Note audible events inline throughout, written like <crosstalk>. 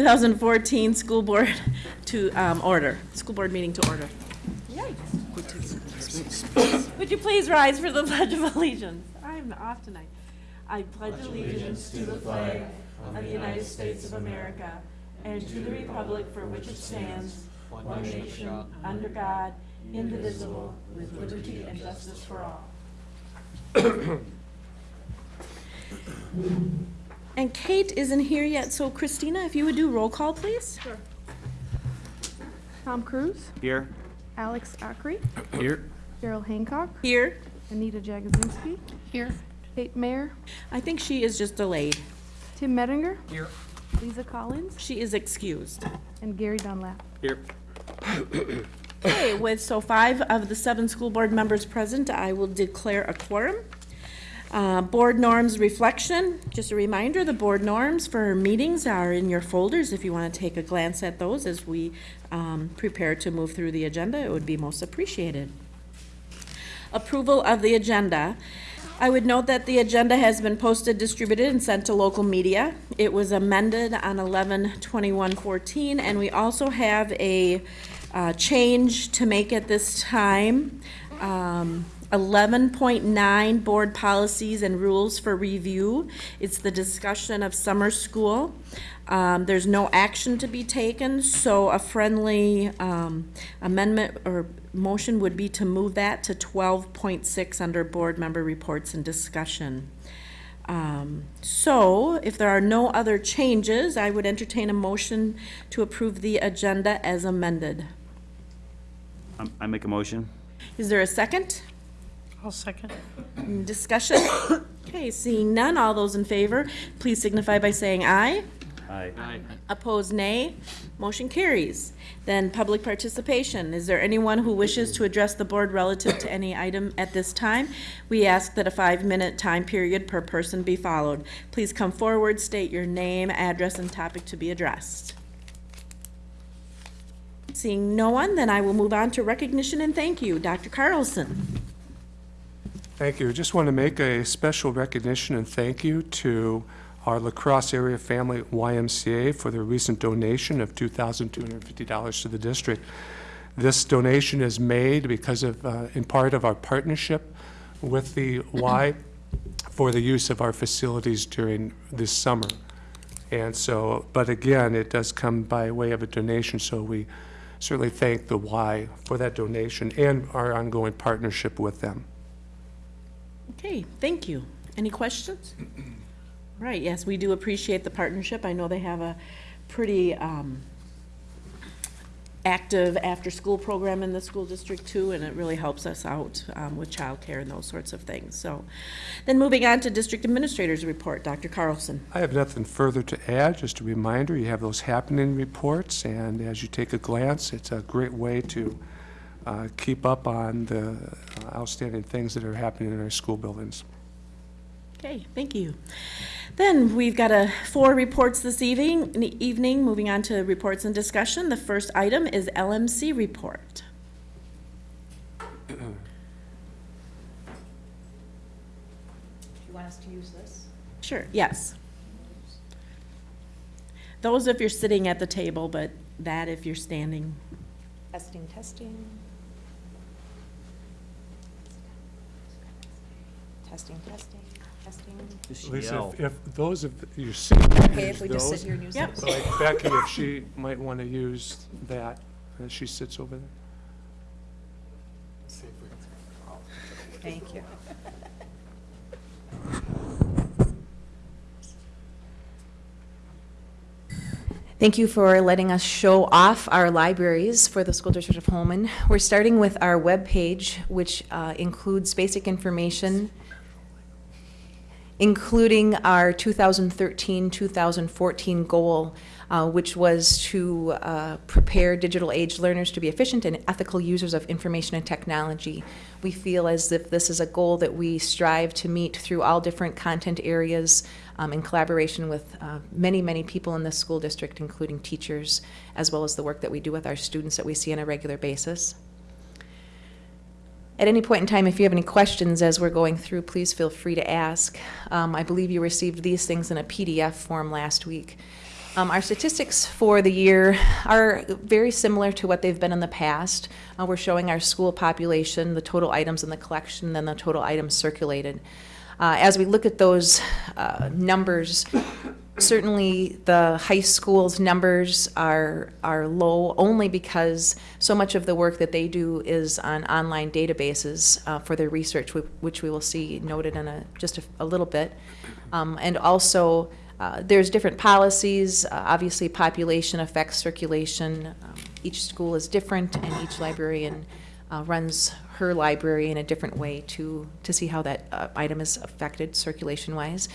2014 school board to um, order, school board meeting to order. Yikes. Would you please rise for the Pledge of Allegiance? I'm off tonight. I pledge allegiance to the flag of the United States of America and to the republic for which it stands, one nation, under God, indivisible, with liberty and justice for all. And Kate isn't here yet, so Christina, if you would do roll call, please? Sure. Tom Cruise, Here. Alex Ackery, Here. Daryl Hancock, Here. Anita Jagozinski. Here. Kate Mayer, I think she is just delayed. Tim Mettinger, Here. Lisa Collins, She is excused. and Gary Dunlap. Here. Okay, with, so five of the seven school board members present, I will declare a quorum. Uh, Board norms reflection, just a reminder, the board norms for meetings are in your folders. If you want to take a glance at those as we um, prepare to move through the agenda, it would be most appreciated. Approval of the agenda. I would note that the agenda has been posted, distributed, and sent to local media. It was amended on 11/21/14, and we also have a uh, change to make at this time. Um, 11.9, Board Policies and Rules for Review. It's the discussion of summer school. Um, There's no action to be taken, so a friendly um, amendment or motion would be to move that to 12.6 under Board Member Reports and Discussion. Um, So if there are no other changes, I would entertain a motion to approve the agenda as amended. Um, I make a motion. Is there a second? I'll second. Discussion? Okay, seeing none, all those in favor, please signify by saying aye. Aye. Aye. Opposed, nay. Motion carries. Then public participation. Is there anyone who wishes to address the board relative to any item at this time? We ask that a five-minute time period per person be followed. Please come forward, state your name, address, and topic to be addressed. Seeing no one, then I will move on to recognition and thank you. Dr. Carlson. Thank you. I just want to make a special recognition and thank you to our La Crosse Area Family YMCA for their recent donation of $2,250 to the district. This donation is made because of, uh, in part of our partnership with the Y <clears throat> for the use of our facilities during this summer. And so, but again, it does come by way of a donation, so we certainly thank the Y for that donation and our ongoing partnership with them. Okay, thank you. Any questions? Right, yes, we do appreciate the partnership. I know they have a pretty um, active after-school program in the school district too, and it really helps us out um, with childcare and those sorts of things. So, then moving on to district administrators report, Dr. Carlson. I have nothing further to add, just a reminder, you have those happening reports, and as you take a glance, it's a great way to uh, keep up on the uh, outstanding things that are happening in our school buildings. Okay, thank you. Then we've got a, four reports this evening, evening, moving on to reports and discussion. The first item is LMC report. Do you want us to use this? Sure, yes. Those if you're sitting at the table, but that if you're standing. Testing, testing. Testing, testing, testing. Lisa, if- if those of you see, Okay, if use we just sit those, here and use Yep. this? like Becky, if she might want to use that, as she sits over there. Thank you. Thank you for letting us show off our libraries for the School District of Holmen. We're starting with our webpage, which uh, includes basic information, including our 2013-2014 goal, uh, which was to uh, prepare digital age learners to be efficient and ethical users of information and technology. We feel as if this is a goal that we strive to meet through all different content areas um, in collaboration with uh, many, many people in the school district, including teachers, as well as the work that we do with our students that we see on a regular basis. At any point in time, if you have any questions as we're going through, please feel free to ask. Um, I believe you received these things in a PDF form last week. Um, Our statistics for the year are very similar to what they've been in the past. Uh, We're showing our school population, the total items in the collection, then the total items circulated. Uh, As we look at those uh, numbers, certainly the high school's numbers are, are low only because so much of the work that they do is on online databases uh, for their research, which we will see noted in a, just a, a little bit. Um, and also, uh, there's different policies. Uh, obviously, population affects circulation. Um, each school is different, and each librarian uh, runs her library in a different way to, to see how that uh, item is affected circulation-wise.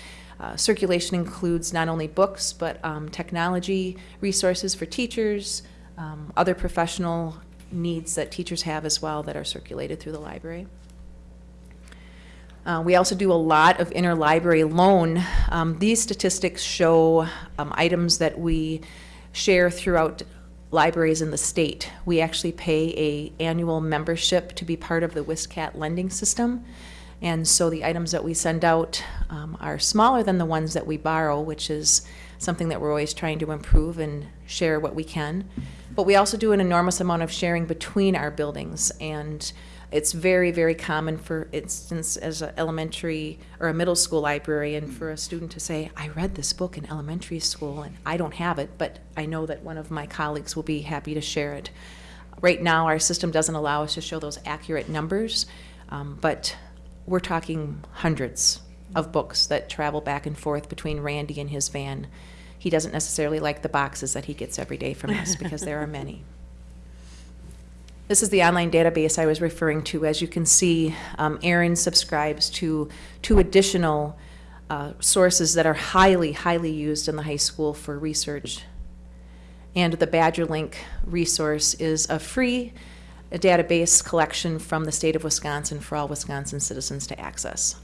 Uh, circulation includes not only books, but um, technology, resources for teachers, um, other professional needs that teachers have as well that are circulated through the library. Uh, we also do a lot of interlibrary loan. Um, these statistics show um, items that we share throughout libraries in the state. We actually pay a annual membership to be part of the WISCAT lending system. And so the items that we send out um, are smaller than the ones that we borrow, which is something that we're always trying to improve and share what we can. But we also do an enormous amount of sharing between our buildings. And it's very, very common, for instance, as an elementary or a middle school librarian, for a student to say, I read this book in elementary school and I don't have it, but I know that one of my colleagues will be happy to share it. Right now, our system doesn't allow us to show those accurate numbers, um, but we're talking hundreds of books that travel back and forth between Randy and his van. He doesn't necessarily like the boxes that he gets every day from us <laughs> because there are many. This is the online database I was referring to. As you can see, um, Aaron subscribes to two additional uh, sources that are highly, highly used in the high school for research. And the BadgerLink resource is a free database collection from the state of Wisconsin for all Wisconsin citizens to access.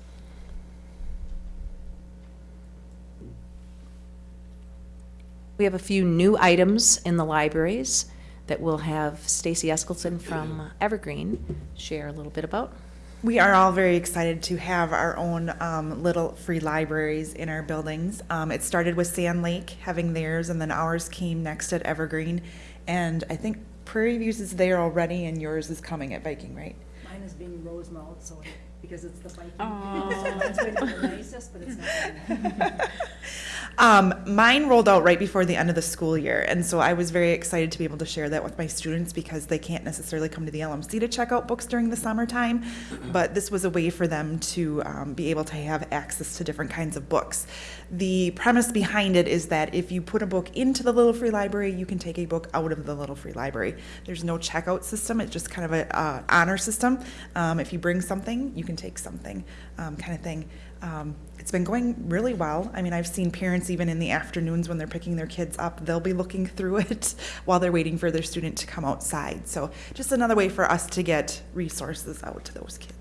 We have a few new items in the libraries that we'll have Stacy Eskelson from Evergreen share a little bit about. We are all very excited to have our own um, little free libraries in our buildings. Um, it started with Sand Lake having theirs, and then ours came next at Evergreen. And I think Prairie Views is there already, and yours is coming at Viking, right? Mine is being Rosemount, so, because it's the Viking. So mine's going to the nicest, but it's not. <laughs> Um, mine rolled out right before the end of the school year, and so I was very excited to be able to share that with my students because they can't necessarily come to the LMC to check out books during the summertime, but this was a way for them to um, be able to have access to different kinds of books. The premise behind it is that if you put a book into the Little Free Library, you can take a book out of the Little Free Library. There's no checkout system; it's just kind of an uh, honor system. Um, if you bring something, you can take something, um, kind of thing. Um, it's been going really well. I mean, I've seen parents even in the afternoons when they're picking their kids up, they'll be looking through <laughs> it while they're waiting for their student to come outside. So just another way for us to get resources out to those kids.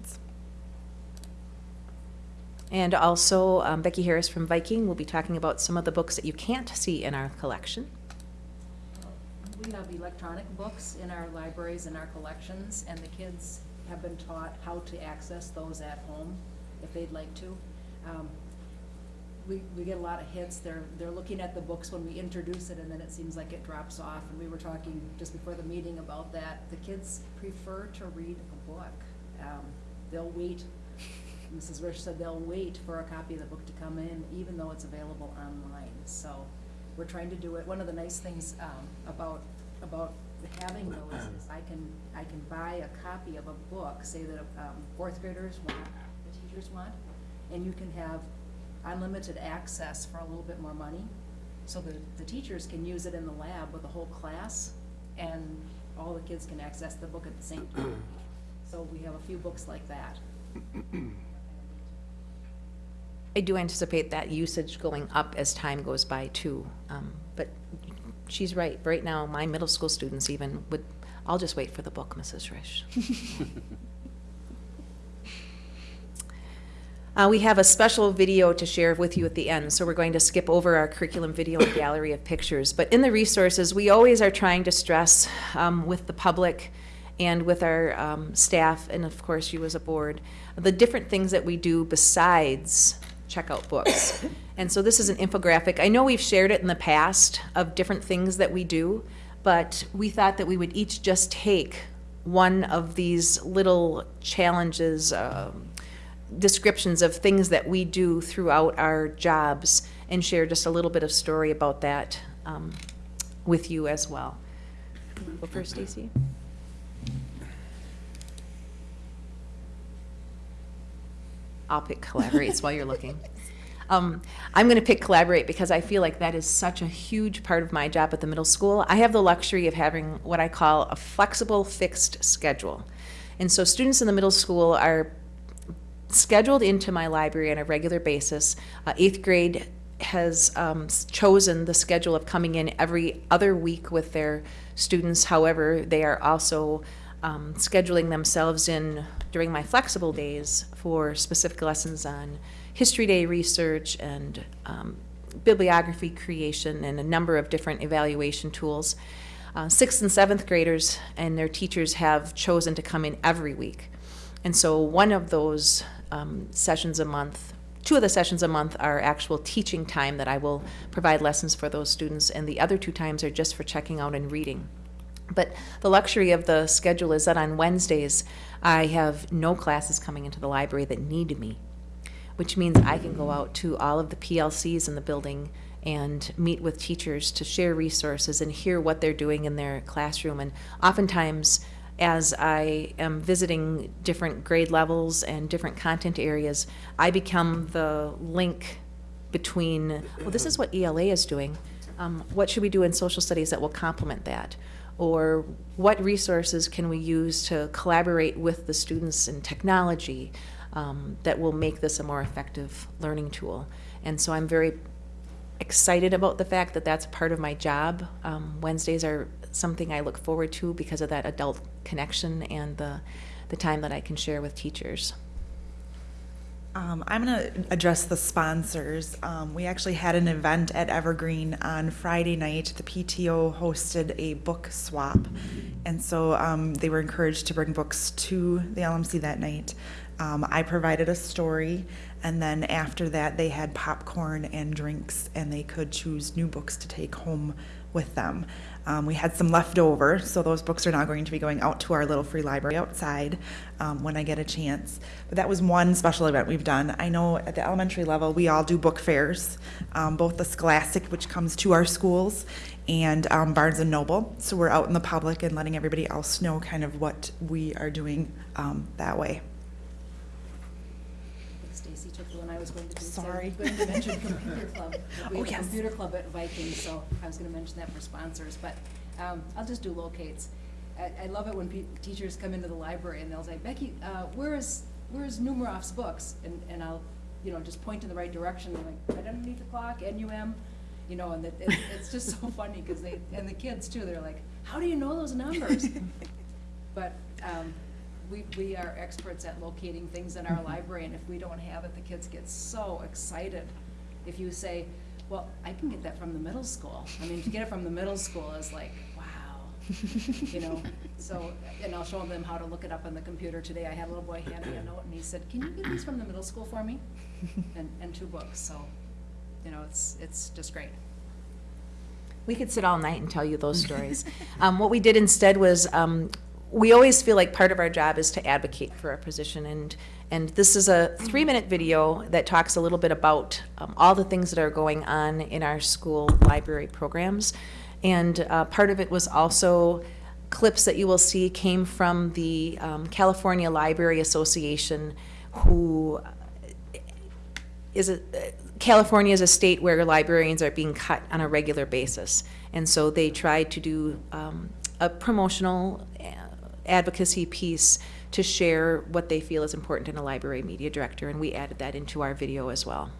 And also, um, Becky Harris from Viking will be talking about some of the books that you can't see in our collection. We have electronic books in our libraries and our collections, and the kids have been taught how to access those at home if they'd like to. Um, We, we get a lot of hits, they're, they're looking at the books when we introduce it, and then it seems like it drops off. And we were talking just before the meeting about that, the kids prefer to read a book. Um, They'll wait, Mrs. Rich said they'll wait for a copy of the book to come in, even though it's available online. So we're trying to do it, one of the nice things um, about, about having those is I can, I can buy a copy of a book, say that um, fourth graders want, the teachers want, and you can have unlimited access for a little bit more money. So the, the teachers can use it in the lab with the whole class, and all the kids can access the book at the same time. So we have a few books like that. <clears throat> I do anticipate that usage going up as time goes by too. Um, But she's right. Right now, my middle school students even would, I'll just wait for the book, Mrs. Rish. <laughs> Uh, We have a special video to share with you at the end, so we're going to skip over our curriculum video and gallery of pictures. But in the resources, we always are trying to stress um, with the public and with our um, staff, and of course you as a board, the different things that we do besides check out books. And so this is an infographic. I know we've shared it in the past of different things that we do, but we thought that we would each just take one of these little challenges, um, descriptions of things that we do throughout our jobs and share just a little bit of story about that um, with you as well. Go first, Stacy. I'll pick collaborates while you're looking. Um, I'm going to pick collaborate because I feel like that is such a huge part of my job at the middle school. I have the luxury of having what I call a flexible fixed schedule. And so students in the middle school are scheduled into my library on a regular basis. Uh, eighth grade has um, chosen the schedule of coming in every other week with their students. However, they are also um, scheduling themselves in during my flexible days for specific lessons on History Day research and um, bibliography creation and a number of different evaluation tools. Uh, sixth and seventh graders and their teachers have chosen to come in every week. And so one of those um, sessions a month, two of the sessions a month are actual teaching time that I will provide lessons for those students, and the other two times are just for checking out and reading. But the luxury of the schedule is that on Wednesdays, I have no classes coming into the library that need me, which means I can go out to all of the PLCs in the building and meet with teachers to share resources and hear what they're doing in their classroom. And oftentimes, as I am visiting different grade levels and different content areas, I become the link between, well, this is what ELA is doing. Um, what should we do in social studies that will complement that? Or what resources can we use to collaborate with the students in technology um, that will make this a more effective learning tool? And so I'm very excited about the fact that that's part of my job. Um, Wednesdays are something I look forward to because of that adult connection and the, the time that I can share with teachers. Um, I'm going to address the sponsors. Um, we actually had an event at Evergreen on Friday night. The PTO hosted a book swap, and so um, they were encouraged to bring books to the LMC that night. Um, I provided a story, and then after that, they had popcorn and drinks, and they could choose new books to take home with them. Um, we had some left over, so those books are now going to be going out to our little free library outside um, when I get a chance. But that was one special event we've done. I know at the elementary level, we all do book fairs, um, both the Scholastic, which comes to our schools, and um, Barnes and Noble. So we're out in the public and letting everybody else know kind of what we are doing um, that way. Stacy took the one I was going to do. Sorry. I was going to mention computer <laughs> club. We Oh, have a yes. computer club at Viking, so I was gonna mention that for sponsors, but, um, I'll just do locates. I, I love it when pe- teachers come into the library and they'll say, Becky, uh, where is, where is Numeroff's books? And, and I'll, you know, just point in the right direction, They're like, right underneath the clock, NUM, you know, and it, it- it's just so <laughs> funny, cause they, and the kids too, they're like, how do you know those numbers? <laughs> But, um, we, we are experts at locating things in our library, and if we don't have it, the kids get so excited. If you say, well, I can get that from the middle school, I mean, to get it from the middle school is like, wow, you know? <laughs> So, and I'll show them how to look it up on the computer today, I had a little boy hand me a note, and he said, can you get these from the middle school for me? <laughs> And, and two books, so, you know, it's, it's just great. We could sit all night and tell you those stories. <laughs> Um, what we did instead was, um, we always feel like part of our job is to advocate for our position, and, and this is a three-minute video that talks a little bit about um, all the things that are going on in our school library programs. And uh, part of it was also clips that you will see came from the um, California Library Association, who is a, California is a state where librarians are being cut on a regular basis. And so they tried to do um, a promotional advocacy piece to share what they feel is important in a library media director, and we added that into our video as well.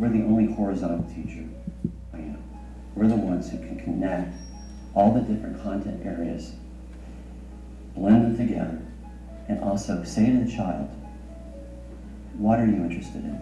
We're the only horizontal teacher I am. We're the ones who can connect all the different content areas blend them together, and also say to the child, what are you interested in?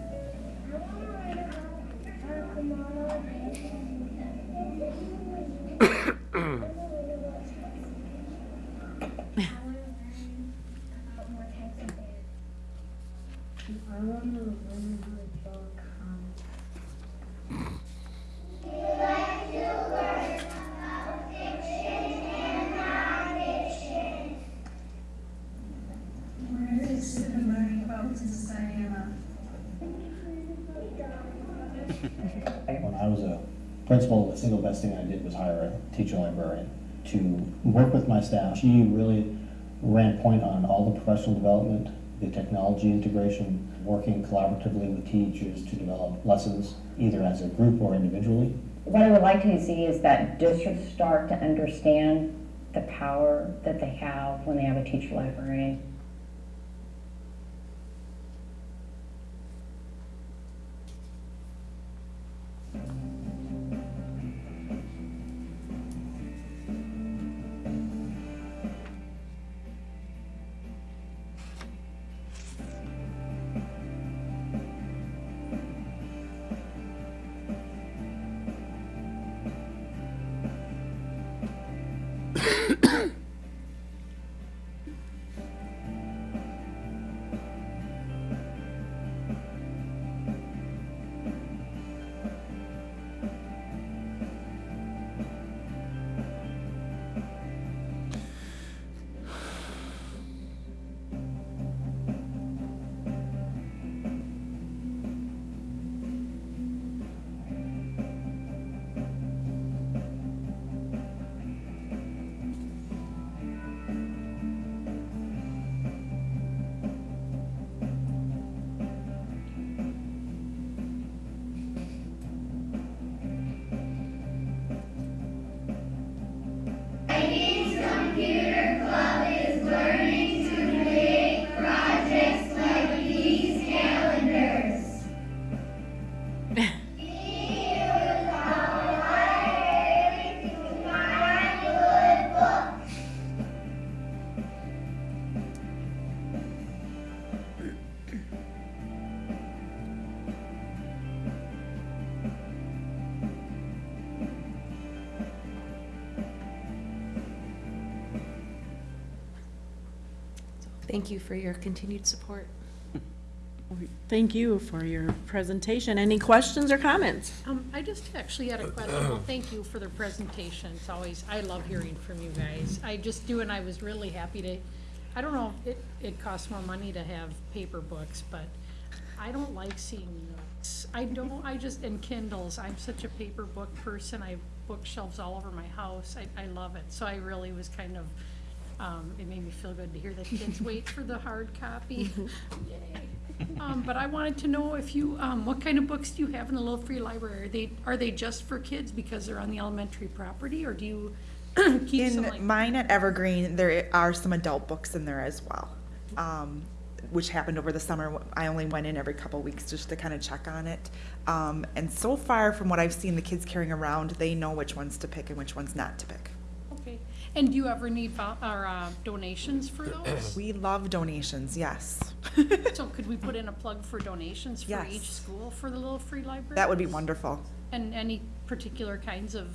Best thing I did was hire a teacher librarian to work with my staff. She really ran point on all the professional development, the technology integration, working collaboratively with teachers to develop lessons, either as a group or individually. What I would like to see is that districts start to understand the power that they have when they have a teacher librarian. Thank you for your continued support. Thank you for your presentation. Any questions or comments? Um, I just actually had a question. Well, thank you for the presentation. It's always, I love hearing from you guys. I just do, and I was really happy to, I don't know, it, it costs more money to have paper books, but I don't like seeing books. I don't, I just, and Kindles, I'm such a paper book person. I have bookshelves all over my house. I, I love it. So I really was kind of, um, it made me feel good to hear that <laughs> kids wait for the hard copy. Yay. Um, but I wanted to know if you, um, what kind of books do you have in the Little Free Library? Are they, are they just for kids because they're on the elementary property, or do you <clears throat> keep some like? In mine at Evergreen, there are some adult books in there as well, um, which happened over the summer. I only went in every couple weeks just to kind of check on it. Um, and so far, from what I've seen the kids carrying around, they know which ones to pick and which ones not to pick. And do you ever need vol- or, uh, donations for those? <clears throat> We love donations, yes. <laughs> So could we put in a plug for donations for Yes. each school for the Little Free Library? That would be wonderful. And any particular kinds of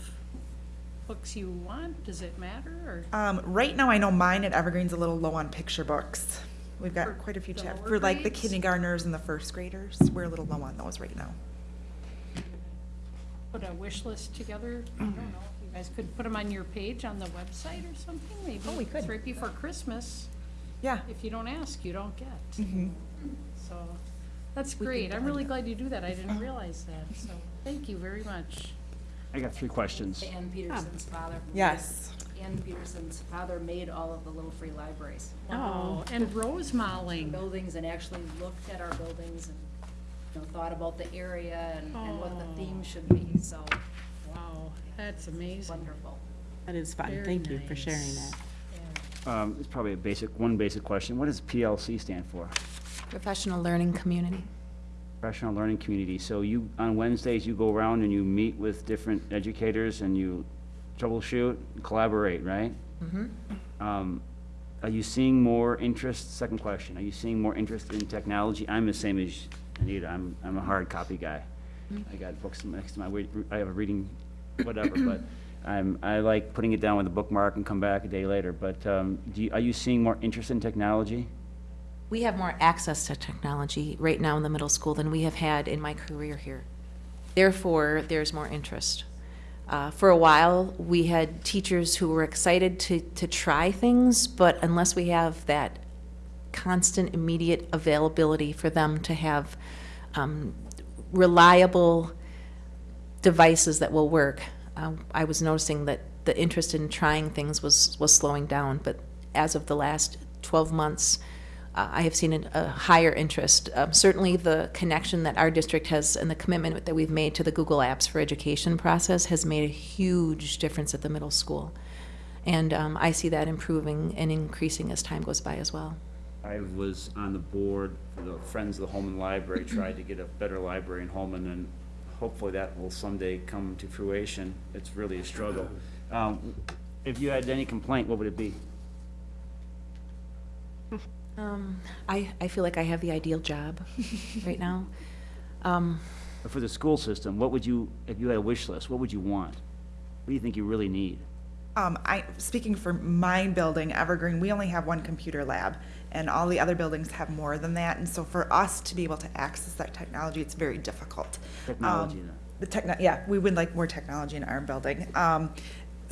books you want? Does it matter, or? Um, right now, I know mine at Evergreen's a little low on picture books. We've For got quite a few the chap, lower for like the grades? kindergartners and the first graders. We're a little low on those right now. put a wish list together? I don't know, guys could put them on your page on the website or something, maybe? Oh, we could. It's right before Christmas. Yeah. If you don't ask, you don't get. Mhm. So, that's We could great. I'm find really out. glad you do that. I didn't <laughs> realize that, so, thank you very much. I got three questions. Ann Peterson's father. Yes. Ann Peterson's father made all of the Little Free Libraries. Wow, and rosemaling. Buildings and actually looked at our buildings and, you know, thought about the area and, and what the Oh. theme should be, so Wow, that's amazing. wonderful. That is fun. Very Thank you for sharing nice. that. Um, It's probably a basic, one basic question. What does PLC stand for? Professional Learning Community. Professional Learning Community. So you, on Wednesdays, you go around and you meet with different educators and you troubleshoot, collaborate, right? Um, are you seeing more interest, second question, are you seeing more interest in technology? I'm the same as Anita, I'm, I'm a hard copy guy. I got books next to my, I have a reading, whatever, but I'm, I like putting it down with a bookmark and come back a day later, but, um, do you, are you seeing more interest in technology? We have more access to technology right now in the middle school than we have had in my career here. Therefore, there's more interest. Uh, for a while, we had teachers who were excited to, to try things, but unless we have that constant, immediate availability for them to have um, reliable devices that will work, uh, I was noticing that the interest in trying things was, was slowing down. But as of the last 12 months, uh, I have seen an- a higher interest. Um, Certainly, the connection that our district has and the commitment that we've made to the Google Apps for Education process has made a huge difference at the middle school. And um, I see that improving and increasing as time goes by as well. I was on the board for the Friends of the Holmen Library, tried to get a better library in Holmen, and hopefully that will someday come to fruition. It's really a struggle. Um, If you had any complaint, what would it be? Um, I, I feel like I have the ideal job <laughs> right now. Um, For the school system, what would you, if you had a wish list, what would you want? What do you think you really need? Um, I, speaking for my building, Evergreen, we only have one computer lab, and all the other buildings have more than that, and so for us to be able to access that technology, it's very difficult. Technology, Um. The techno, yeah, we would like more technology in our building, um,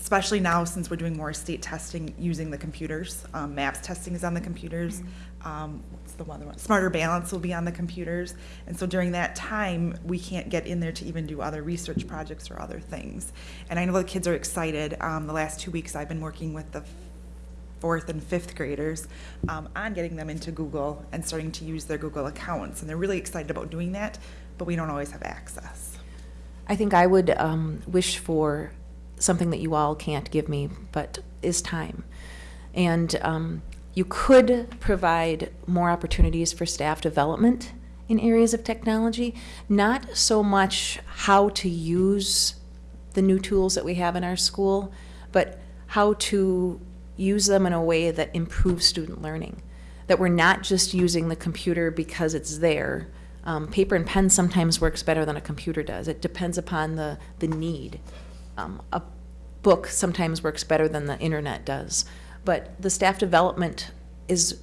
especially now since we're doing more state testing using the computers. Um, MAPS testing is on the computers. Um, what's the other one? Smarter Balance will be on the computers. And so during that time, we can't get in there to even do other research projects or other things. And I know the kids are excited. Um, the last two weeks, I've been working with the fourth and fifth graders um, on getting them into Google and starting to use their Google accounts. And they're really excited about doing that, but we don't always have access. I think I would um, wish for something that you all can't give me, but is time. And um, you could provide more opportunities for staff development in areas of technology, not so much how to use the new tools that we have in our school, but how to use them in a way that improves student learning. That we're not just using the computer because it's there. Um, paper and pen sometimes works better than a computer does. It depends upon the, the need. Um, a book sometimes works better than the internet does. But the staff development is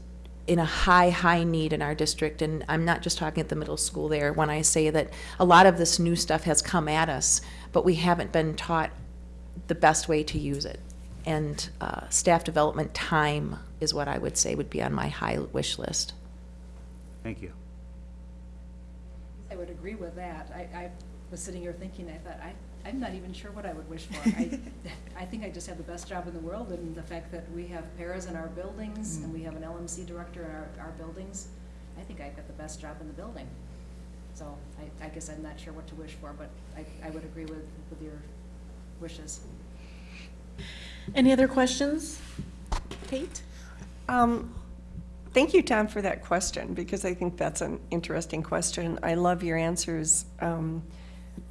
in a high, high need in our district, and I'm not just talking at the middle school there when I say that a lot of this new stuff has come at us, but we haven't been taught the best way to use it. And uh, staff development time is what I would say would be on my high wish list. Thank you. I would agree with that. I, I was sitting here thinking, I thought, I, I'm not even sure what I would wish for. I, <laughs> I think I just have the best job in the world, and the fact that we have paras in our buildings, and we have an LMC director in our, our buildings, I think I've got the best job in the building. So I, I guess I'm not sure what to wish for, but I, I would agree with, with your wishes. Any other questions? Kate? Um, Thank you, Tom, for that question, because I think that's an interesting question. I love your answers. Um,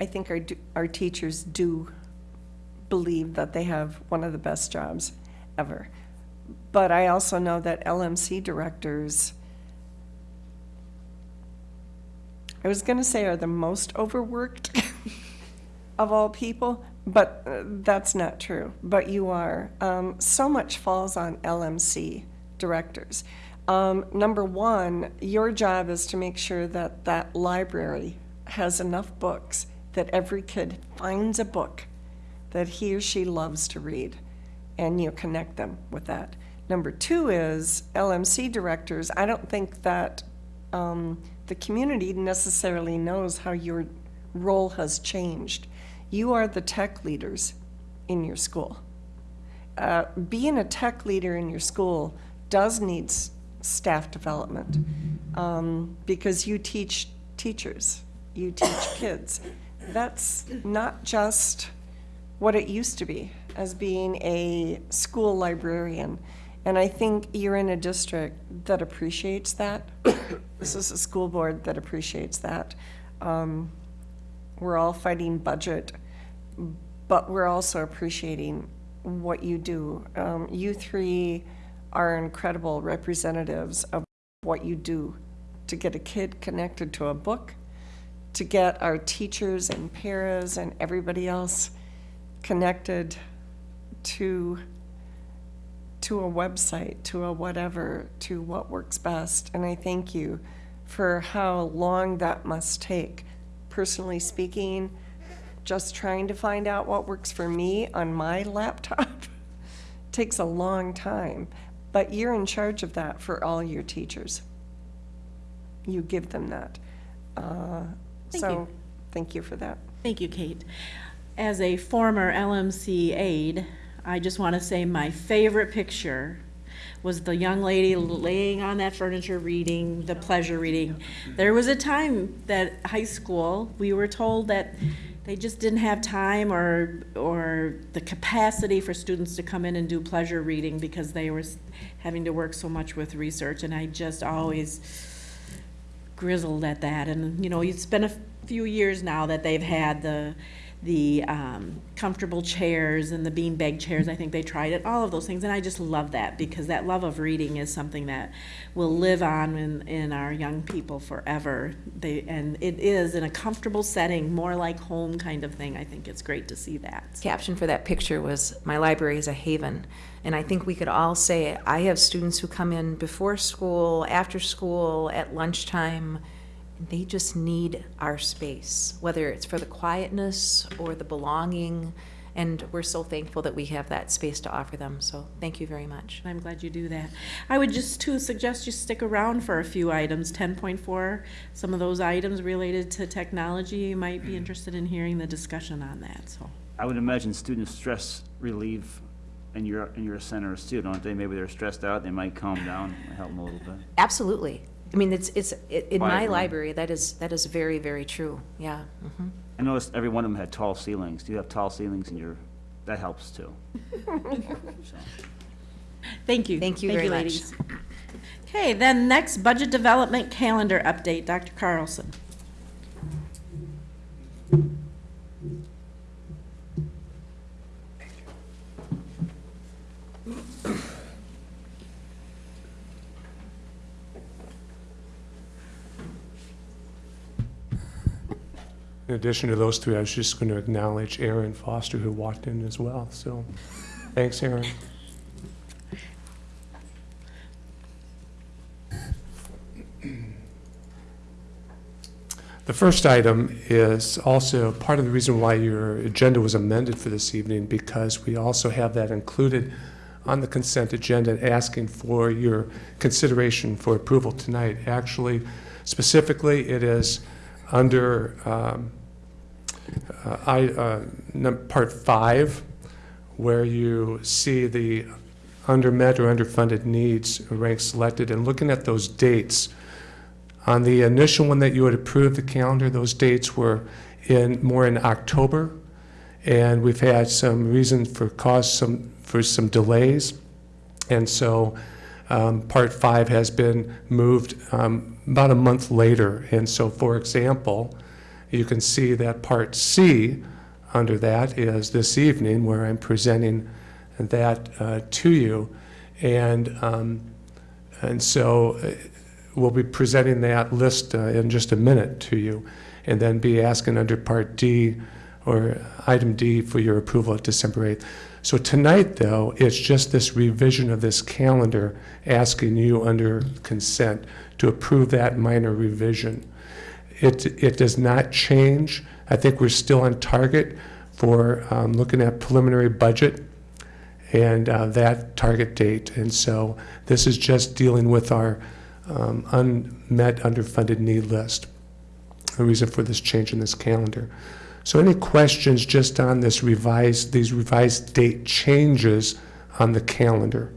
I think our, our teachers do believe that they have one of the best jobs ever. But I also know that LMC directors, I was going to say are the most overworked <laughs> of all people, but uh, that's not true. But you are. Um, so much falls on LMC directors. Um, number one, your job is to make sure that that library has enough books that every kid finds a book that he or she loves to read, and you connect them with that. Number two is LMC directors. I don't think that um, the community necessarily knows how your role has changed. You are the tech leaders in your school. Uh, being a tech leader in your school does need staff development um, because you teach teachers, you teach kids. That's not just what it used to be as being a school librarian. And I think you're in a district that appreciates that. <coughs> this is a school board that appreciates that. Um, we're all fighting budget, but we're also appreciating what you do. Um, you three are incredible representatives of what you do to get a kid connected to a book, to get our teachers and paras and everybody else connected to to a website, to a whatever, to what works best. And I thank you for how long that must take. Personally speaking, just trying to find out what works for me on my <laughs> laptop <laughs> takes a long time. But you're in charge of that for all your teachers. You give them that. Uh, Thank so, you. thank you for that. Thank you, Kate. As a former LMC aide, I just want to say my favorite picture was the young lady laying on that furniture reading, the pleasure reading. There was a time that high school, we were told that they just didn't have time or, or the capacity for students to come in and do pleasure reading because they were having to work so much with research. And I just always, grizzled at that. And, you know, it's been a few years now that they've had the, the um, comfortable chairs and the beanbag chairs. I think they tried it, all of those things. And I just love that because that love of reading is something that will live on in, in our young people forever. They, and it is in a comfortable setting, more like home kind of thing. I think it's great to see that. caption for that picture was my library is a haven and i think we could all say i have students who come in before school after school at lunchtime and they just need our space whether it's for the quietness or the belonging and we're so thankful that we have that space to offer them so thank you very much I'm glad you do that. I would just to suggest you stick around for a few items. Ten point four, some of those items related to technology, you might be interested in hearing the discussion on that, so. I would imagine student stress relieve, and you're, and you're a center student, aren't they? Maybe they're stressed out, they might calm down, help them a little bit. absolutely i mean it's it's it, in Quiet my room. library that is that is very very true yeah hmm I noticed every one of them had tall ceilings. Do you have tall ceilings in your, that helps too. <laughs> So. Thank you. Thank you very much. ladies. Okay, then next, budget development calendar update, Dr. Carlson. In addition to those three, I was just going to acknowledge Aaron Foster, who walked in as well, so, thanks, Aaron. The first item is also part of the reason why your agenda was amended for this evening, because we also have that included on the consent agenda, asking for your consideration for approval tonight. Actually, specifically, it is under um, uh, I, uh, Part 5, where you see the under-met or underfunded needs ranked selected, and looking at those dates, on the initial one that you had approved, the calendar, those dates were in, more in October, and we've had some reason for cause some, for some delays. And so, um, Part 5 has been moved um, about a month later. And so, for example, you can see that Part C under that is this evening, where I'm presenting that uh, to you. And, um, and so uh, we'll be presenting that list uh, in just a minute to you, and then be asking under Part D or Item D for your approval at December 8th. So tonight, though, it's just this revision of this calendar, asking you under consent to approve that minor revision. It, it does not change. I think we're still on target for um, looking at preliminary budget and uh, that target date. And so this is just dealing with our um, unmet, underfunded need list, the reason for this change in this calendar. So any questions just on this revised, these revised date changes on the calendar?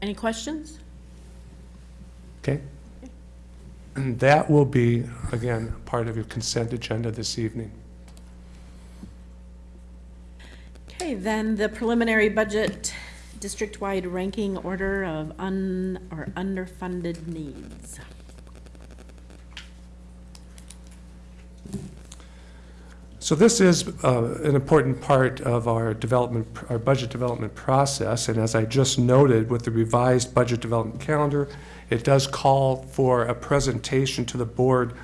Any questions? Okay? And that will be, again, part of your consent agenda this evening. Okay, then the preliminary budget district-wide ranking order of un, or underfunded needs. So this is uh, an important part of our development, our budget development process, and as I just noted, with the revised budget development calendar, it does call for a presentation to the board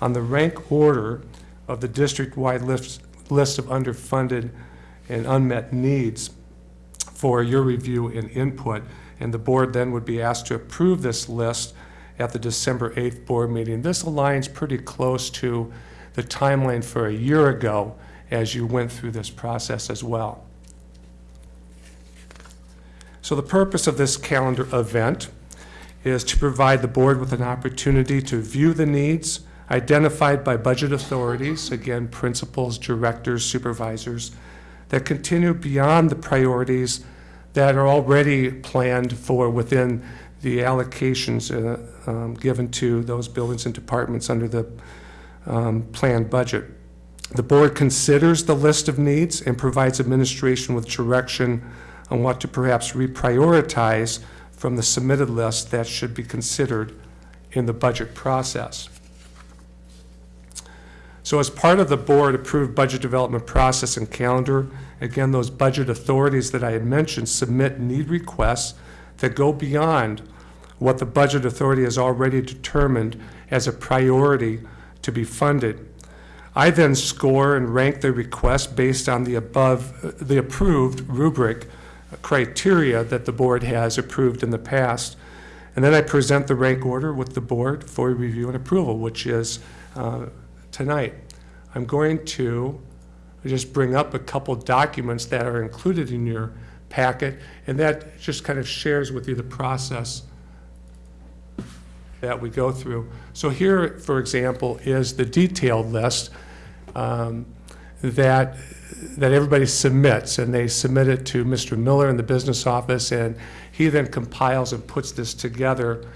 on the rank order of the district-wide list, list of underfunded and unmet needs for your review and input, and the board then would be asked to approve this list at the December 8th board meeting. This aligns pretty close to the timeline for a year ago as you went through this process as well. So the purpose of this calendar event is to provide the board with an opportunity to view the needs identified by budget authorities, again, principals, directors, supervisors, that continue beyond the priorities that are already planned for within the allocations uh, um, given to those buildings and departments under the um, planned budget. The board considers the list of needs and provides administration with direction on what to perhaps reprioritize from the submitted list that should be considered in the budget process. So as part of the board-approved budget development process and calendar, again, those budget authorities that I had mentioned submit need requests that go beyond what the budget authority has already determined as a priority to be funded. I then score and rank the request based on the above, the approved rubric criteria that the board has approved in the past. And then I present the rank order with the board for review and approval, which is uh, tonight. I'm going to just bring up a couple documents that are included in your packet, and that just kind of shares with you the process that we go through. So here, for example, is the detailed list um, that that everybody submits, and they submit it to Mr. Miller in the business office, and he then compiles and puts this together.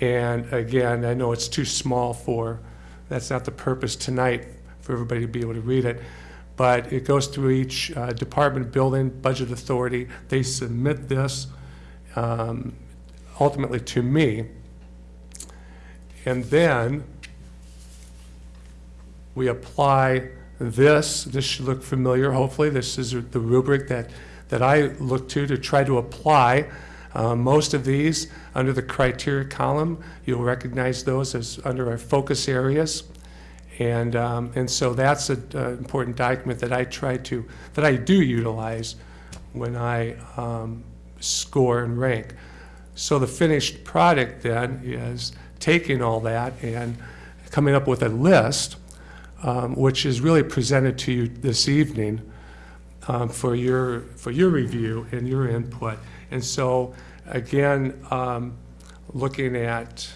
And again, I know it's too small for, that's not the purpose tonight for everybody to be able to read it, but it goes through each uh, department, building, budget authority. They submit this um, ultimately to me. And then we apply this. This should look familiar, hopefully. This is the rubric that, that I look to to try to apply. Uh, most of these, under the criteria column, you'll recognize those as under our focus areas. And, um, and so that's an important document that I try to, that I do utilize when I um, score and rank. So the finished product then is taking all that and coming up with a list, um, which is really presented to you this evening um, for your for your review and your input. And so, again, um, looking at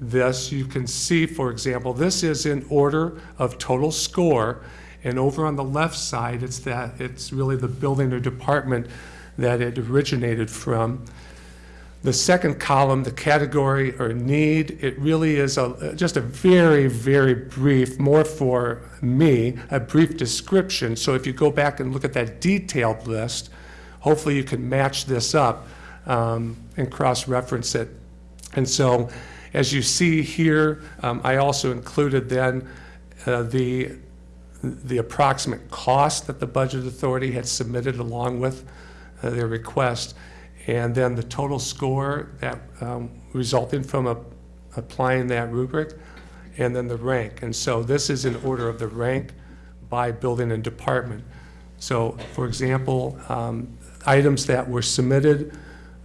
this, you can see, for example, this is in order of total score, and over on the left side, it's that it's really the building or department that it originated from. The second column, the category or need, it really is a, just a very, very brief, more for me, a brief description. So if you go back and look at that detailed list, hopefully you can match this up um, and cross-reference it. And so as you see here, um, I also included then uh, the, the approximate cost that the Budget Authority had submitted along with uh, their request, and then the total score that um, resulting from a, applying that rubric, and then the rank. And so this is in order of the rank by building and department. So, for example, um, items that were submitted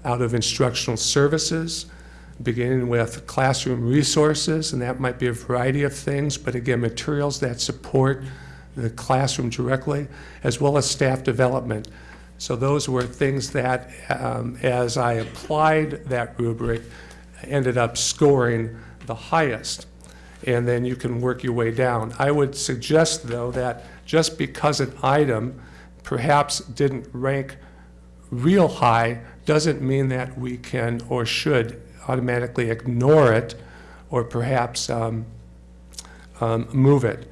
out of instructional services, beginning with classroom resources, and that might be a variety of things, but again, materials that support the classroom directly, as well as staff development. So those were things that, um, as I applied that rubric, ended up scoring the highest. And then you can work your way down. I would suggest, though, that just because an item perhaps didn't rank real high doesn't mean that we can or should automatically ignore it or perhaps um, um, move it.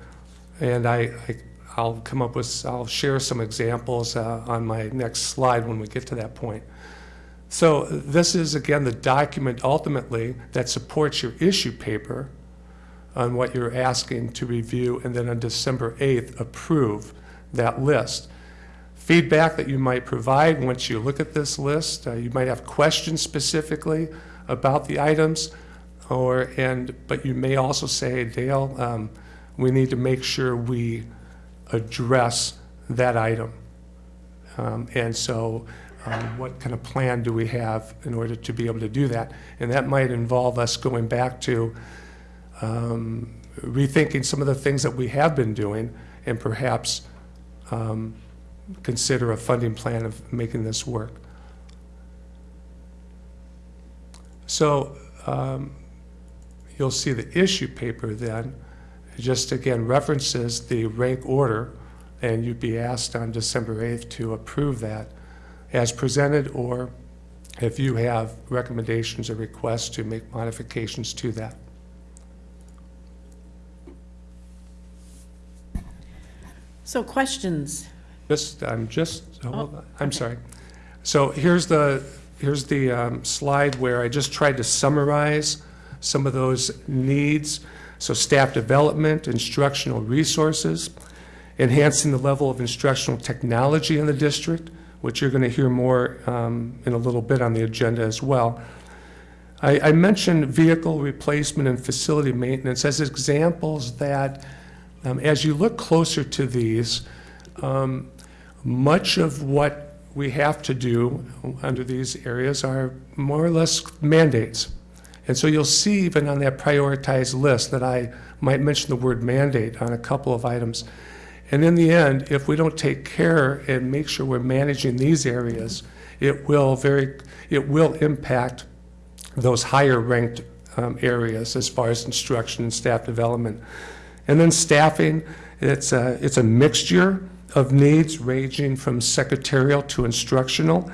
And I, I, I'll come up with, I'll share some examples uh, on my next slide when we get to that point. So this is, again, the document ultimately that supports your issue paper on what you're asking to review, and then on December 8th, approve that list. Feedback that you might provide once you look at this list, uh, you might have questions specifically about the items, or, and, but you may also say, Dale, um, we need to make sure we address that item. Um, And so um, what kind of plan do we have in order to be able to do that? And that might involve us going back to um, rethinking some of the things that we have been doing and perhaps um, consider a funding plan of making this work. So um, you'll see the issue paper then, just again references the rank order, and you'd be asked on December 8th to approve that as presented, or if you have recommendations or requests to make modifications to that. So questions? Just, I'm just, hold on, I'm sorry. So here's the, here's the um, slide where I just tried to summarize some of those needs. So staff development, instructional resources, enhancing the level of instructional technology in the district, which you're going to hear more um, in a little bit on the agenda as well. I, I mentioned vehicle replacement and facility maintenance as examples that, um, as you look closer to these, um, much of what we have to do under these areas are more or less mandates. And so you'll see even on that prioritized list that I might mention the word mandate on a couple of items. And in the end, if we don't take care and make sure we're managing these areas, it will very, it will impact those higher ranked um, areas as far as instruction and staff development. And then staffing, it's a, it's a mixture of needs ranging from secretarial to instructional.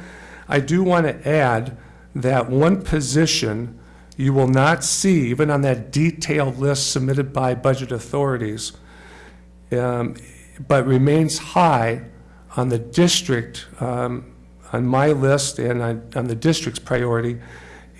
I do want to add that one position you will not see, even on that detailed list submitted by budget authorities, um, but remains high on the district, um, on my list and on, on the district's priority,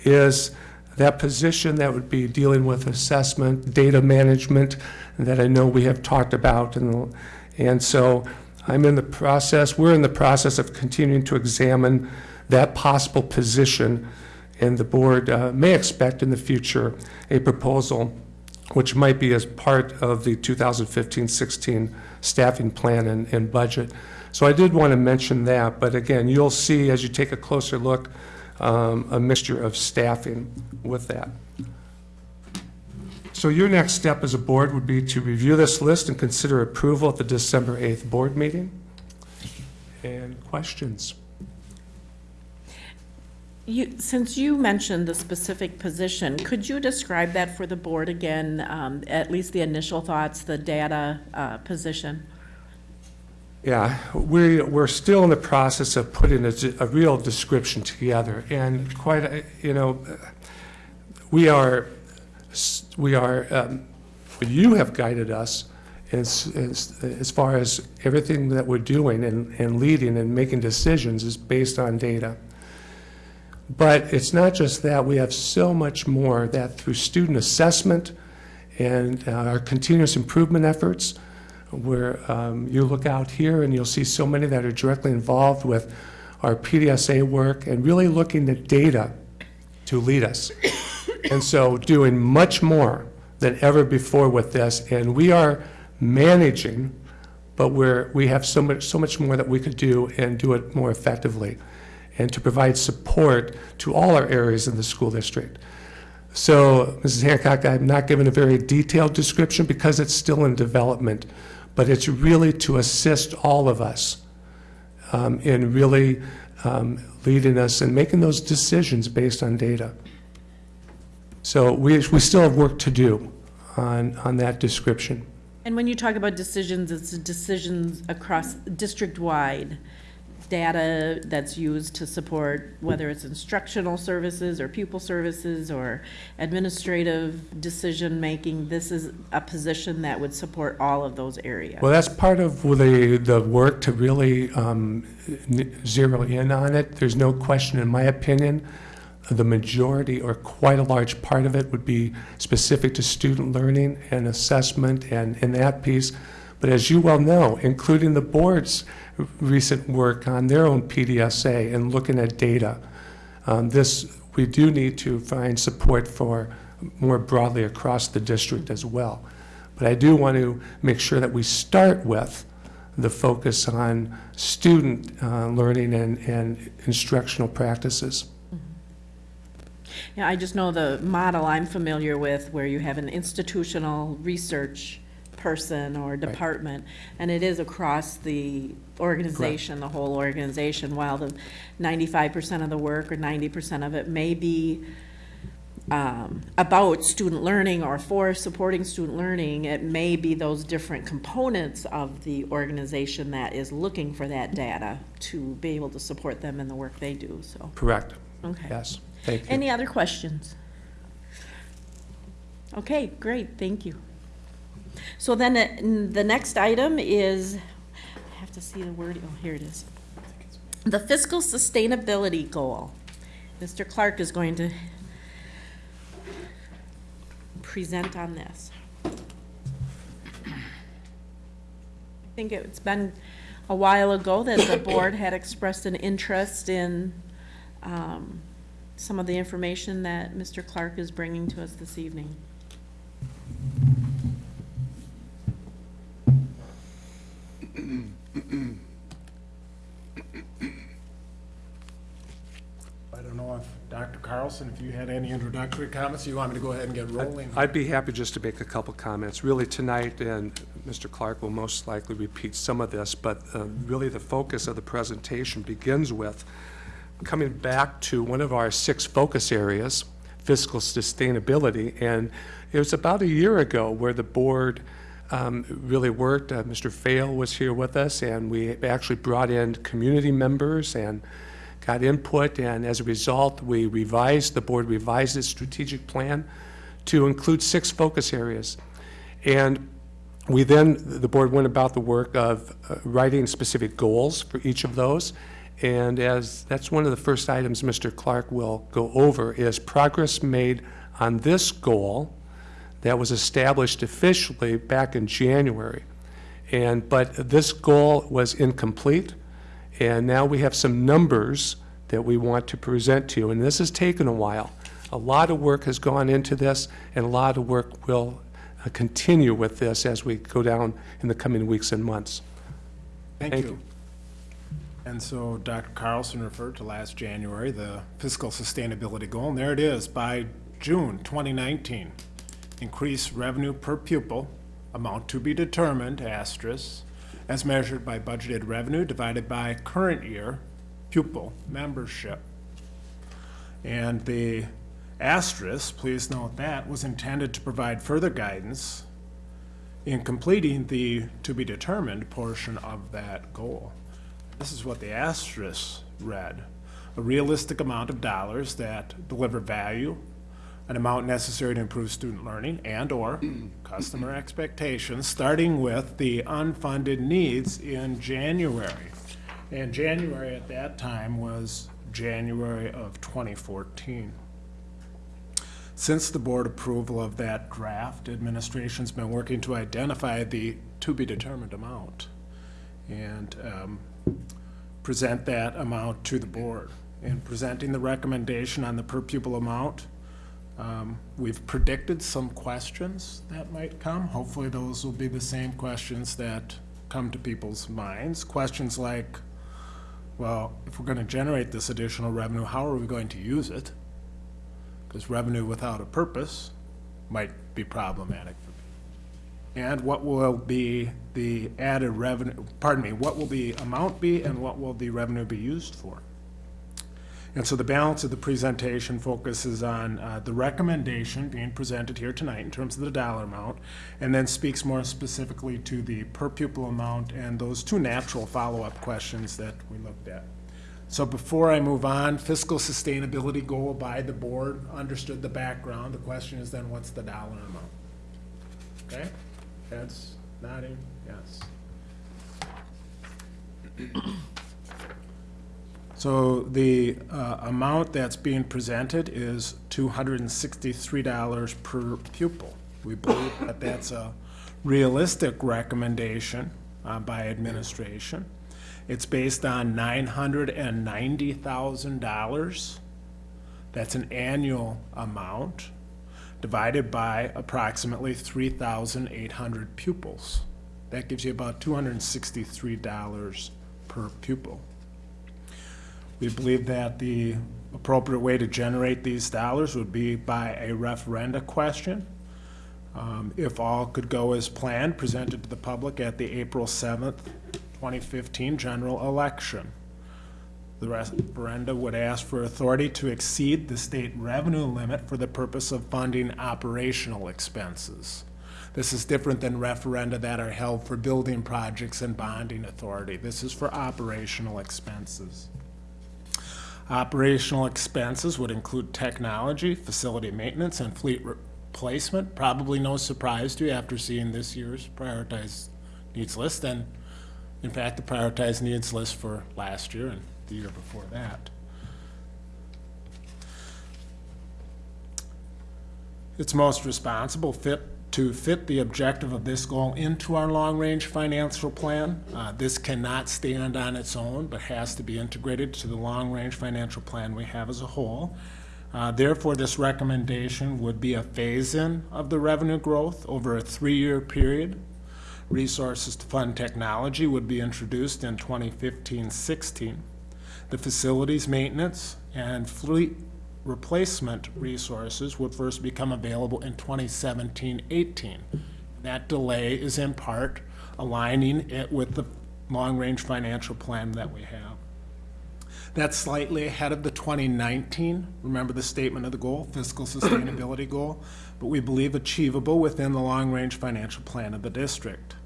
is that position that would be dealing with assessment, data management, that I know we have talked about. And, and so I'm in the process, we're in the process of continuing to examine that possible position. And the board uh, may expect in the future a proposal which might be as part of the 2015-16 staffing plan and, and budget. So I did want to mention that, but again, you'll see as you take a closer look, um, a mixture of staffing with that. So your next step as a board would be to review this list and consider approval at the December 8th board meeting. And questions? You, since you mentioned the specific position, could you describe that for the board again, um, at least the initial thoughts, the data uh, position? Yeah, we, we're still in the process of putting a, a real description together, and quite, a- you know, we are, we are, um, you have guided us as, as, as far as everything that we're doing and, and leading and making decisions is based on data. But it's not just that, we have so much more that through student assessment and uh, our continuous improvement efforts, where um, you look out here and you'll see so many that are directly involved with our PDSA work and really looking at data to lead us. And so doing much more than ever before with this, and we are managing, but we're, we have so much, so much more that we could do and do it more effectively, and to provide support to all our areas in the school district. So, Mrs. Hancock, I'm not giving a very detailed description because it's still in development, but it's really to assist all of us um, in really um, leading us and making those decisions based on data. So we, we still have work to do on, on that description. And when you talk about decisions, it's decisions across district-wide data that's used to support whether it's instructional services or pupil services or administrative decision-making. This is a position that would support all of those areas. Well, that's part of the, the work to really um, zero in on it. There's no question, in my opinion, the majority or quite a large part of it would be specific to student learning and assessment and, in that piece. But as you well know, including the board's recent work on their own PDSA and looking at data, um, this, we do need to find support for more broadly across the district as well. But I do want to make sure that we start with the focus on student uh, learning and, and instructional practices. Yeah, I just know the model I'm familiar with where you have an institutional research person or department, and it is across the organization, the whole organization, while the ninety-five percent of the work or ninety percent of it may be um, about student learning or for supporting student learning, it may be those different components of the organization that is looking for that data to be able to support them in the work they do, so. Correct. Okay. Yes, thank you. Any other questions? Okay, great, thank you. So then uh, the next item is, I have to see the word, oh, here it is. The fiscal sustainability goal. Mr. Clark is going to present on this. I think it's been a while ago that the board had expressed an interest in um, some of the information that Mr. Clark is bringing to us this evening. <clears throat> I don't know if Dr. Carlson, if you had any introductory comments, you want me to go ahead and get rolling? I'd be happy just to make a couple comments. Really, tonight, and Mr. Clark will most likely repeat some of this, but uh, really the focus of the presentation begins with coming back to one of our six focus areas, fiscal sustainability. And it was about a year ago where the board um, really worked. Uh, Mr. Fail was here with us, and we actually brought in community members and got input, and as a result, we revised, the board revised its strategic plan to include six focus areas. And we then, the board went about the work of uh, writing specific goals for each of those. And as, that's one of the first items Mr. Clark will go over, is progress made on this goal that was established officially back in January. And, but this goal was incomplete, and now we have some numbers that we want to present to you, and this has taken a while. A lot of work has gone into this, and a lot of work will uh, continue with this as we go down in the coming weeks and months. Thank Thank you. you. And so Dr. Carlson referred to last January, the fiscal sustainability goal, and there it is, by June 2019. Increase revenue per pupil, amount to be determined, asterisk, as measured by budgeted revenue divided by current year pupil membership. And the asterisk, please note that, was intended to provide further guidance in completing the to be determined portion of that goal. This is what the asterisk read. A realistic amount of dollars that deliver value, an amount necessary to improve student learning and/or <clears throat> customer expectations, starting with the unfunded needs in January. And January at that time was January of 2014. Since the board approval of that draft, administration's been working to identify the to-be-determined amount and um, present that amount to the board. In presenting the recommendation on the per pupil amount, um, we've predicted some questions that might come. Hopefully, those will be the same questions that come to people's minds. Questions like, well, if we're going to generate this additional revenue, how are we going to use it? Because revenue without a purpose might be problematic for. And what will be the added revenue, pardon me, what will the amount be and what will the revenue be used for? And so the balance of the presentation focuses on uh, the recommendation being presented here tonight in terms of the dollar amount, and then speaks more specifically to the per pupil amount and those two natural follow-up questions that we looked at. So before I move on, fiscal sustainability goal by the board, understood the background. The question is then, what's the dollar amount? Okay? Heads nodding, yes. So the uh, amount that's being presented is $263 per pupil. We believe that that's a realistic recommendation uh, by administration. It's based on $990,000. That's an annual amount divided by approximately 3,800 pupils. That gives you about $263 per pupil. We believe that the appropriate way to generate these dollars would be by a referenda question. Um, If all could go as planned, presented to the public at the April 7th, 2015 general election. The referenda would ask for authority to exceed the state revenue limit for the purpose of funding operational expenses. This is different than referenda that are held for building projects and bonding authority. This is for operational expenses. Operational expenses would include technology, facility maintenance, and fleet replacement. Probably no surprise to you after seeing this year's prioritized needs list, and in fact, the prioritized needs list for last year and the year before that. It's most responsible fit to fit the objective of this goal into our long-range financial plan. Uh, this cannot stand on its own, but has to be integrated to the long-range financial plan we have as a whole. Uh, therefore, this recommendation would be a phase-in of the revenue growth over a three-year period. Resources to fund technology would be introduced in 2015-16. The facilities maintenance and fleet replacement resources would first become available in 2017-18. That delay is in part aligning it with the long-range financial plan that we have. That's slightly ahead of the 2019, remember the statement of the goal, fiscal sustainability <coughs> goal, but we believe achievable within the long-range financial plan of the district.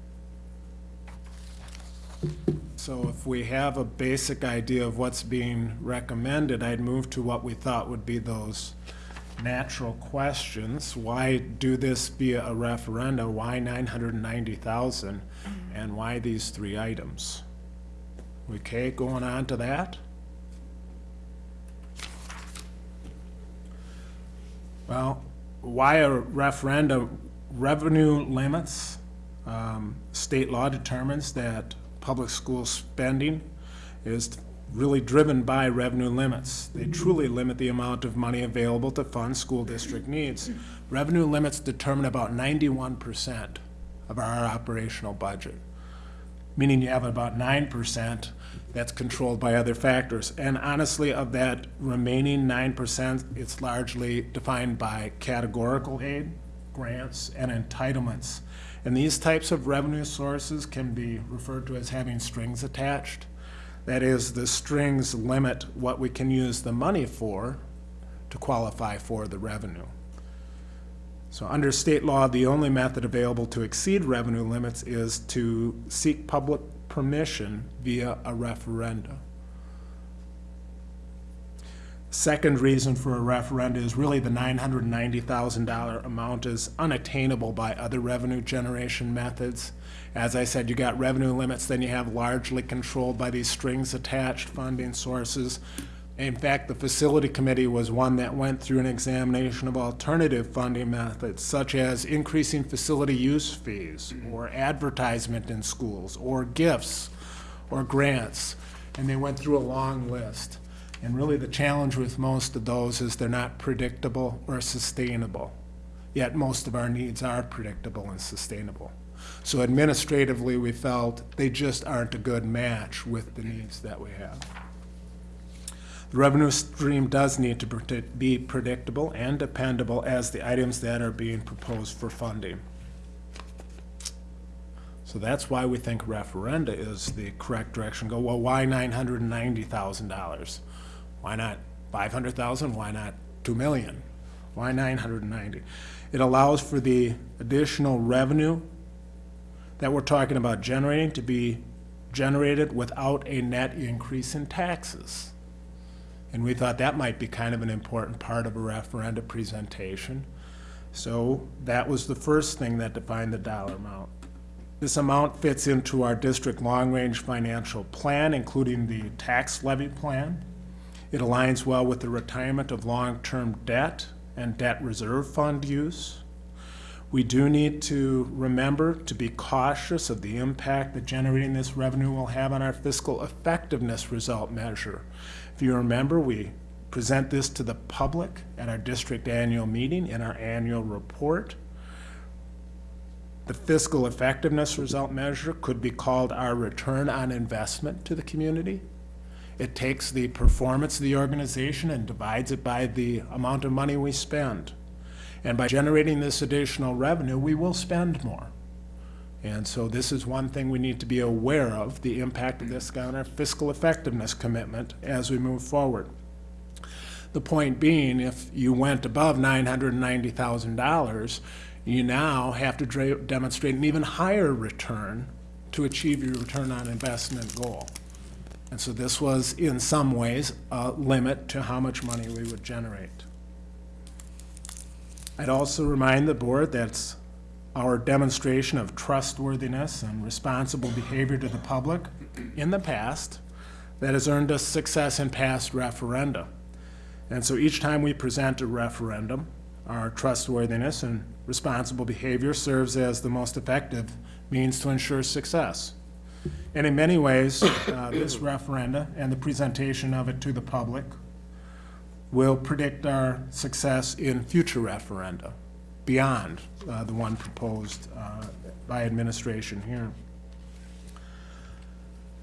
So if we have a basic idea of what's being recommended, I'd move to what we thought would be those natural questions. Why do this via a referendum? Why 990,000? And why these three items? Okay, going on to that. Well, why a referendum? Revenue limits. Um, state law determines that public school spending is really driven by revenue limits. They truly limit the amount of money available to fund school district needs. Revenue limits determine about 91% of our operational budget, meaning you have about 9% that's controlled by other factors. And honestly, of that remaining 9%, it's largely defined by categorical aid, grants, and entitlements. And these types of revenue sources can be referred to as having strings attached. That is, the strings limit what we can use the money for to qualify for the revenue. So under state law, the only method available to exceed revenue limits is to seek public permission via a referenda. Second reason for a referenda is really the $990,000 amount is unattainable by other revenue generation methods. As I said, you got revenue limits, then you have largely controlled by these strings attached funding sources. In fact, the facility committee was one that went through an examination of alternative funding methods, such as increasing facility use fees, or advertisement in schools, or gifts, or grants. And they went through a long list. And really the challenge with most of those is they're not predictable or sustainable. Yet most of our needs are predictable and sustainable. So administratively, we felt they just aren't a good match with the needs that we have. The revenue stream does need to be predictable and dependable as the items that are being proposed for funding. So that's why we think referenda is the correct direction. Go, well, why $990,000? Why not five hundred thousand? Why not two million? Why nine hundred and ninety? It allows for the additional revenue that we're talking about generating to be generated without a net increase in taxes. And we thought that might be kind of an important part of a referenda presentation. So that was the first thing that defined the dollar amount. This amount fits into our district long-range financial plan, including the tax levy plan. It aligns well with the retirement of long-term debt and debt reserve fund use. We do need to remember to be cautious of the impact that generating this revenue will have on our fiscal effectiveness result measure. If you remember, we present this to the public at our district annual meeting in our annual report. The fiscal effectiveness result measure could be called our return on investment to the community. It takes the performance of the organization and divides it by the amount of money we spend. And by generating this additional revenue, we will spend more. And so this is one thing we need to be aware of, the impact of this on our fiscal effectiveness commitment as we move forward. The point being, if you went above $990,000, you now have to demonstrate an even higher return to achieve your return on investment goal. And so this was, in some ways, a limit to how much money we would generate. I'd also remind the board that our demonstration of trustworthiness and responsible behavior to the public in the past that has earned us success in past referenda. And so each time we present a referendum, our trustworthiness and responsible behavior serves as the most effective means to ensure success. And in many ways, uh, this referenda and the presentation of it to the public will predict our success in future referenda beyond uh, the one proposed uh, by administration here.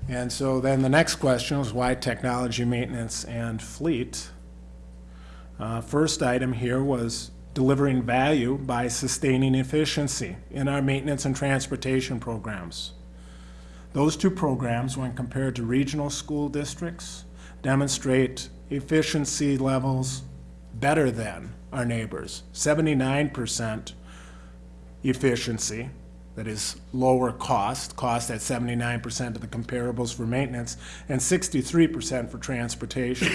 And so then the next question was why technology maintenance and fleet? Uh, First item here was delivering value by sustaining efficiency in our maintenance and transportation programs. Those two programs, when compared to regional school districts, demonstrate efficiency levels better than our neighbors. 79% efficiency, that is lower cost, cost at 79% of the comparables for maintenance, and 63% for transportation.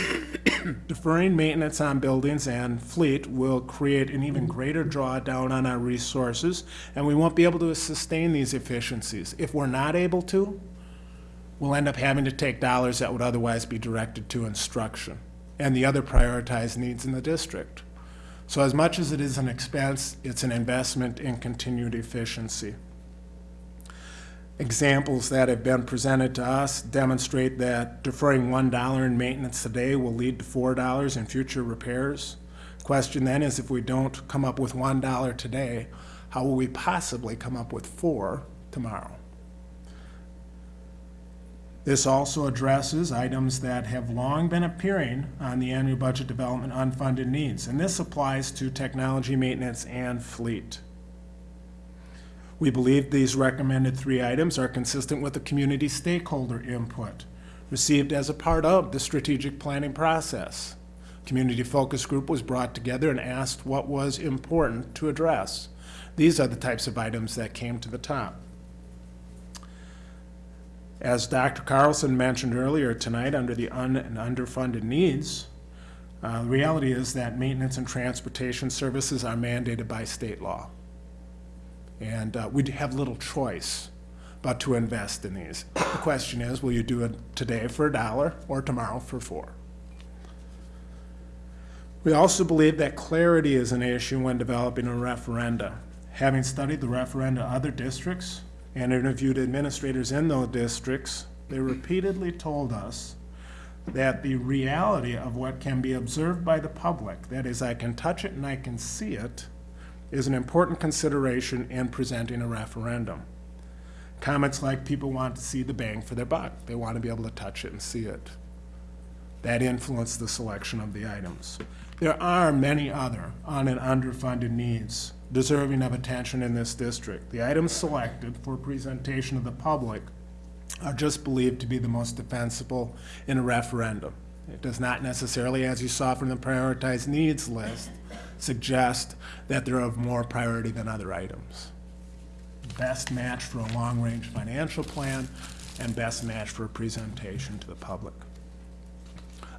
<coughs> Deferring maintenance on buildings and fleet will create an even greater drawdown on our resources, and we won't be able to sustain these efficiencies. If we're not able to, we'll end up having to take dollars that would otherwise be directed to instruction and the other prioritized needs in the district. So as much as it is an expense, it's an investment in continued efficiency. Examples that have been presented to us demonstrate that deferring $1 in maintenance today will lead to $4 in future repairs. Question then is if we don't come up with $1 today, how will we possibly come up with 4 tomorrow? This also addresses items that have long been appearing on the annual budget development unfunded needs, and this applies to technology maintenance and fleet. We believe these recommended three items are consistent with the community stakeholder input received as a part of the strategic planning process. Community focus group was brought together and asked what was important to address. These are the types of items that came to the top. As Dr. Carlson mentioned earlier tonight, under the un and underfunded needs, uh, the reality is that maintenance and transportation services are mandated by state law. And uh, we have little choice but to invest in these. The question is, will you do it today for a dollar or tomorrow for four? We also believe that clarity is an issue when developing a referenda. Having studied the referenda of other districts, and interviewed administrators in those districts, they repeatedly told us that the reality of what can be observed by the public, that is, I can touch it and I can see it, is an important consideration in presenting a referendum. Comments like people want to see the bang for their buck. They want to be able to touch it and see it. That influenced the selection of the items. There are many other un and underfunded needs deserving of attention in this district. The items selected for presentation to the public are just believed to be the most defensible in a referendum. It does not necessarily, as you saw from the prioritized needs list, suggest that they're of more priority than other items. Best match for a long-range financial plan and best match for a presentation to the public.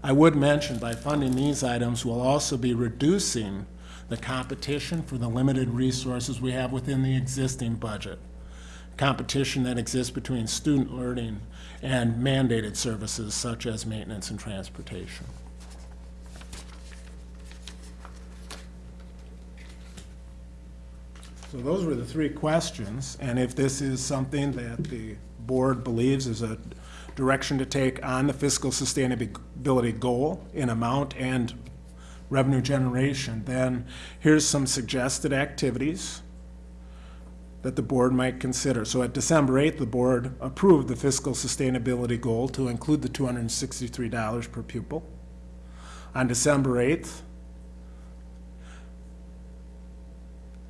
I would mention by funding these items, we'll also be reducing the competition for the limited resources we have within the existing budget. competition that exists between student learning and mandated services such as maintenance and transportation. So those were the three questions, and if this is something that the board believes is a direction to take on the fiscal sustainability goal in amount and revenue generation, then here's some suggested activities that the board might consider. So at December 8th, the board approved the fiscal sustainability goal to include the $263 per pupil. On December 8th,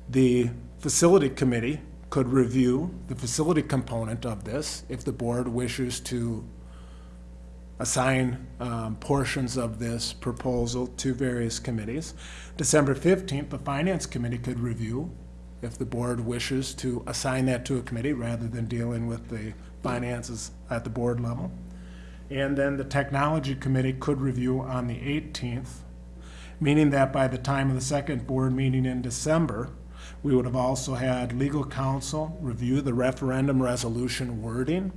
the facility committee could review the facility component of this if the board wishes to assign um, portions of this proposal to various committees. December 15th, the finance committee could review if the board wishes to assign that to a committee rather than dealing with the finances at the board level. And then the technology committee could review on the 18th, meaning that by the time of the second board meeting in December, we would have also had legal counsel review the referendum resolution wording,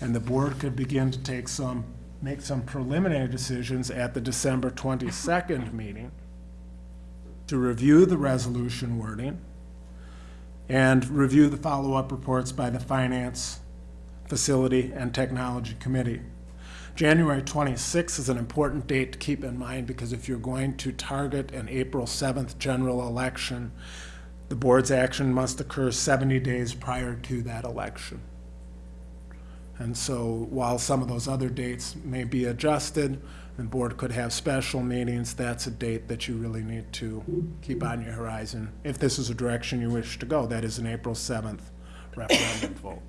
and the board could begin to take some, make some preliminary decisions at the December 22nd meeting to review the resolution wording and review the follow-up reports by the Finance, Facility, and Technology Committee. January 26th is an important date to keep in mind because if you're going to target an April 7th general election, the board's action must occur 70 days prior to that election. And so while some of those other dates may be adjusted, the board could have special meetings, that's a date that you really need to keep on your horizon. If this is a direction you wish to go, that is an April 7th referendum vote.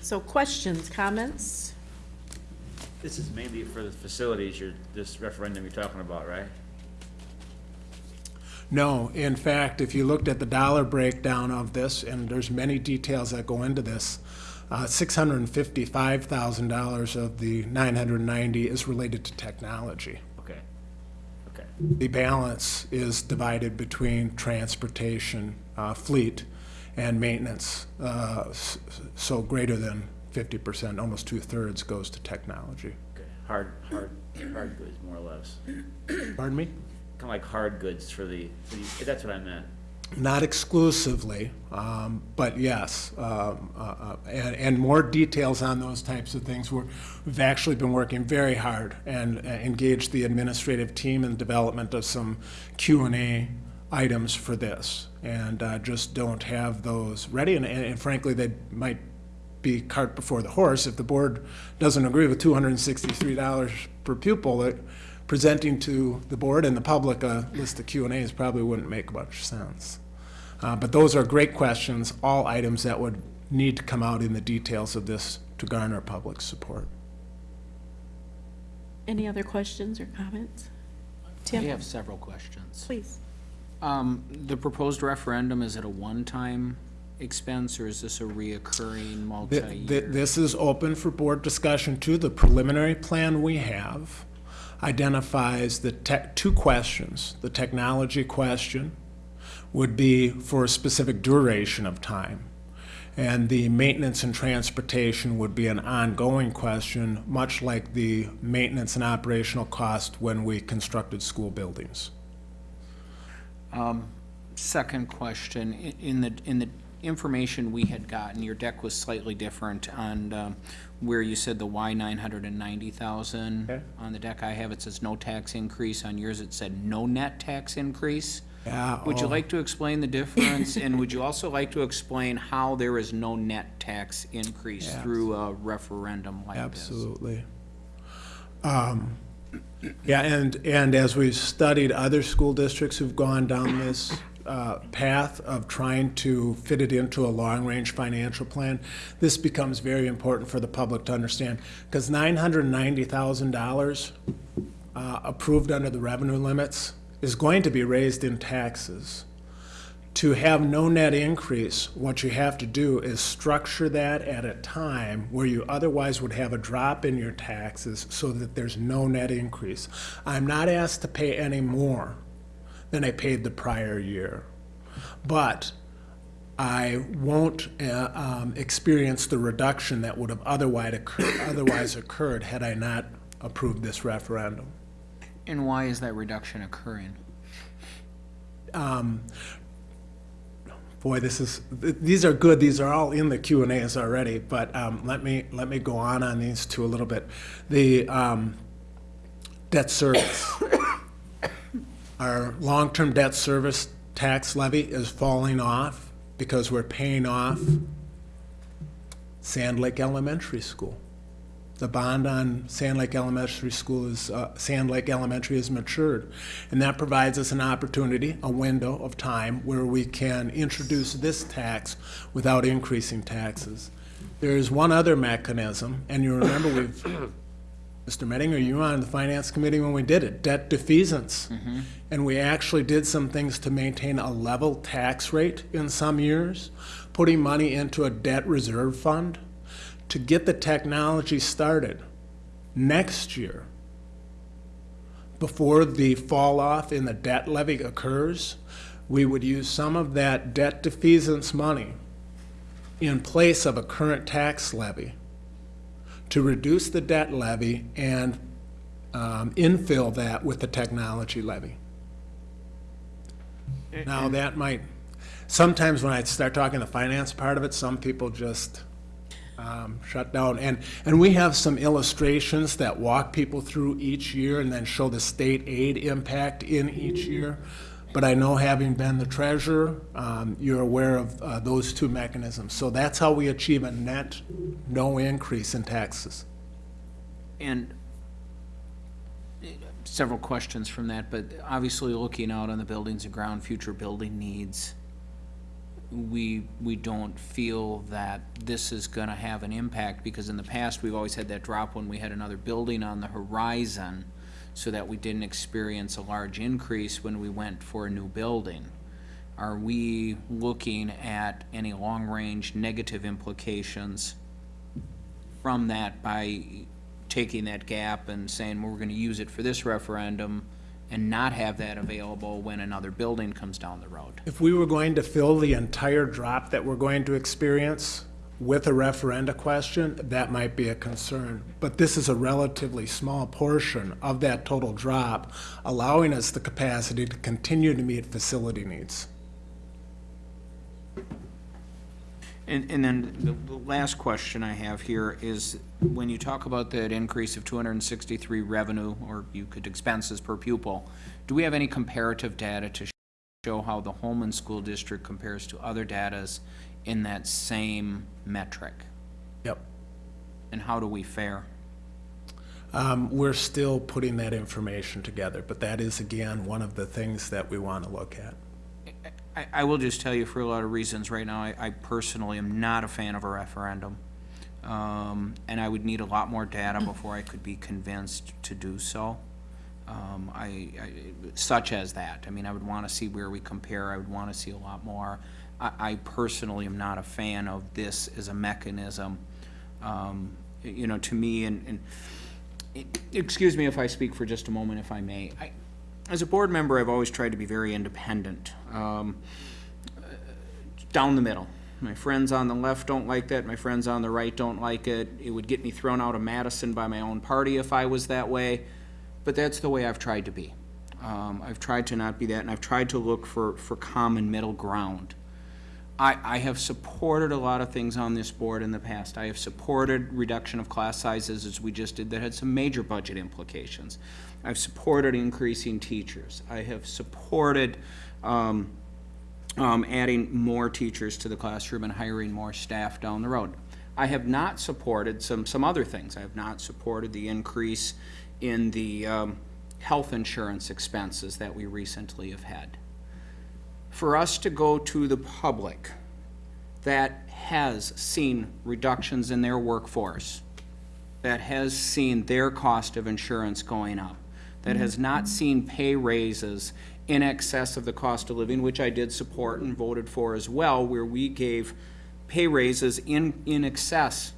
So questions, comments? This is mainly for the facilities, you're, this referendum you're talking about, right? No, in fact, if you looked at the dollar breakdown of this, and there's many details that go into this, uh, $655,000 of the 990 is related to technology. Okay, okay. The balance is divided between transportation, uh, fleet, and maintenance. Uh, So greater than 50%, almost two-thirds goes to technology. Okay, hard, hard, hard goods, more or less. Pardon me? Kind of like hard goods for the, for the- that's what I meant. Not exclusively, um, but yes. um, uh, uh, And, and more details on those types of things. We're, we've actually been working very hard and uh, engaged the administrative team in the development of some Q and A items for this. And uh, just don't have those ready. And- And frankly, they might be cart before the horse. If the board doesn't agree with $263 per pupil, that presenting to the board and the public a list of Q and As probably wouldn't make much sense. Uh, But those are great questions, all items that would need to come out in the details of this to garner public support. Any other questions or comments? I Tim, have several questions. please. Um, the proposed referendum, is it a one-time expense, or is this a reoccurring Th- th- multi-year? This is open for board discussion too. The preliminary plan we have identifies the tech, two questions. The technology question would be for a specific duration of time. And the maintenance and transportation would be an ongoing question, much like the maintenance and operational cost when we constructed school buildings. Um, second question, i- in the, in the information we had gotten, your deck was slightly different on, um, where you said the Y nine hundred and ninety thousand. Okay. On the deck I have, it says no tax increase, on yours it said no net tax increase. Yeah, Would you oh. like to explain the difference, and would you also like to explain how there is no net tax increase Yeah. through a referendum like this? Absolutely. Um, Yeah, and, and as we've studied other school districts who've gone down this uh, path of trying to fit it into a long-range financial plan, this becomes very important for the public to understand, because $990,000 uh, approved under the revenue limits is going to be raised in taxes. To have no net increase, what you have to do is structure that at a time where you otherwise would have a drop in your taxes so that there's no net increase. I'm not asked to pay any more than I paid the prior year. But I won't uh, um, experience the reduction that would have otherwise occurred, otherwise occurred had I not approved this referendum. And why is that reduction occurring? Um, boy, this is th- these are good. These are all in the Q and A's already. But um, let me let me go on on these two a little bit. The um, debt service. Our long-term debt service tax levy is falling off because we're paying off Sand Lake Elementary School. The bond on Sand Lake Elementary School is, uh, Sand Lake Elementary is matured. And that provides us an opportunity, a window of time where we can introduce this tax without increasing taxes. There is one other mechanism, and you remember we've, <coughs> Mr. Mettinger, you were on the Finance Committee when we did it, debt defeasance. Mm-hmm. And we actually did some things to maintain a level tax rate in some years, putting money into a debt reserve fund to get the technology started next year, before the fall off in the debt levy occurs, we would use some of that debt defeasance money in place of a current tax levy to reduce the debt levy and um, infill that with the technology levy. Now, that might, sometimes when I start talking the finance part of it, some people just um, shut down. And, and we have some illustrations that walk people through each year and then show the state aid impact in each year. But I know having been the treasurer, um, you're aware of uh, those two mechanisms. So that's how we achieve a net no increase in taxes. And eh, several questions from that, but obviously looking out on the buildings and ground, future building needs, we, we don't feel that this is gonna have an impact, because in the past, we've always had that drop when we had another building on the horizon, so that we didn't experience a large increase when we went for a new building. Are we looking at any long-range negative implications from that by taking that gap and saying, well, we're gonna use it for this referendum and not have that available when another building comes down the road? If we were going to fill the entire drop that we're going to experience with a referenda question, that might be a concern. But this is a relatively small portion of that total drop, allowing us the capacity to continue to meet facility needs. And, and then the, the last question I have here is, when you talk about that increase of two hundred and sixty-three revenue, or you could expenses per pupil, do we have any comparative data to show how the Holmen School District compares to other datas in that same metric? Yep. And how do we fare? Um, we're still putting that information together, but that is, again, one of the things that we want to look at. I, I will just tell you for a lot of reasons, right now, I, I personally am not a fan of a referendum. Um, and I would need a lot more data before I could be convinced to do so. Um, I, I, such as that. I mean, I would want to see where we compare. I would want to see a lot more. I, I personally am not a fan of this as a mechanism. Um, you know, to me, and, and excuse me if I speak for just a moment, if I may. I, as a board member, I've always tried to be very independent. Um, down the middle. My friends on the left don't like that, my friends on the right don't like it. It would get me thrown out of Madison by my own party if I was that way, but that's the way I've tried to be. Um, I've tried to not be that, and I've tried to look for, for common middle ground. I, I have supported a lot of things on this board in the past. I have supported reduction of class sizes, as we just did, that had some major budget implications. I've supported increasing teachers. I have supported, um, um, adding more teachers to the classroom and hiring more staff down the road. I have not supported some, some other things. I have not supported the increase in the um, health insurance expenses that we recently have had. For us to go to the public that has seen reductions in their workforce, that has seen their cost of insurance going up, that has not mm-hmm. seen pay raises in excess of the cost of living, which I did support and voted for as well, where we gave pay raises in, in excess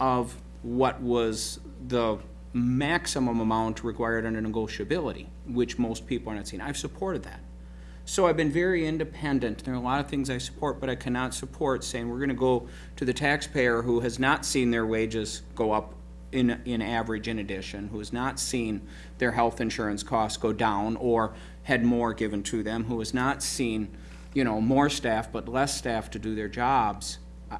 of what was the maximum amount required under negotiability, which most people are not seeing. I've supported that. So I've been very independent. There are a lot of things I support, but I cannot support saying we're gonna go to the taxpayer who has not seen their wages go up in, in average in addition, who has not seen their health insurance costs go down or had more given to them, who has not seen, you know, more staff but less staff to do their jobs.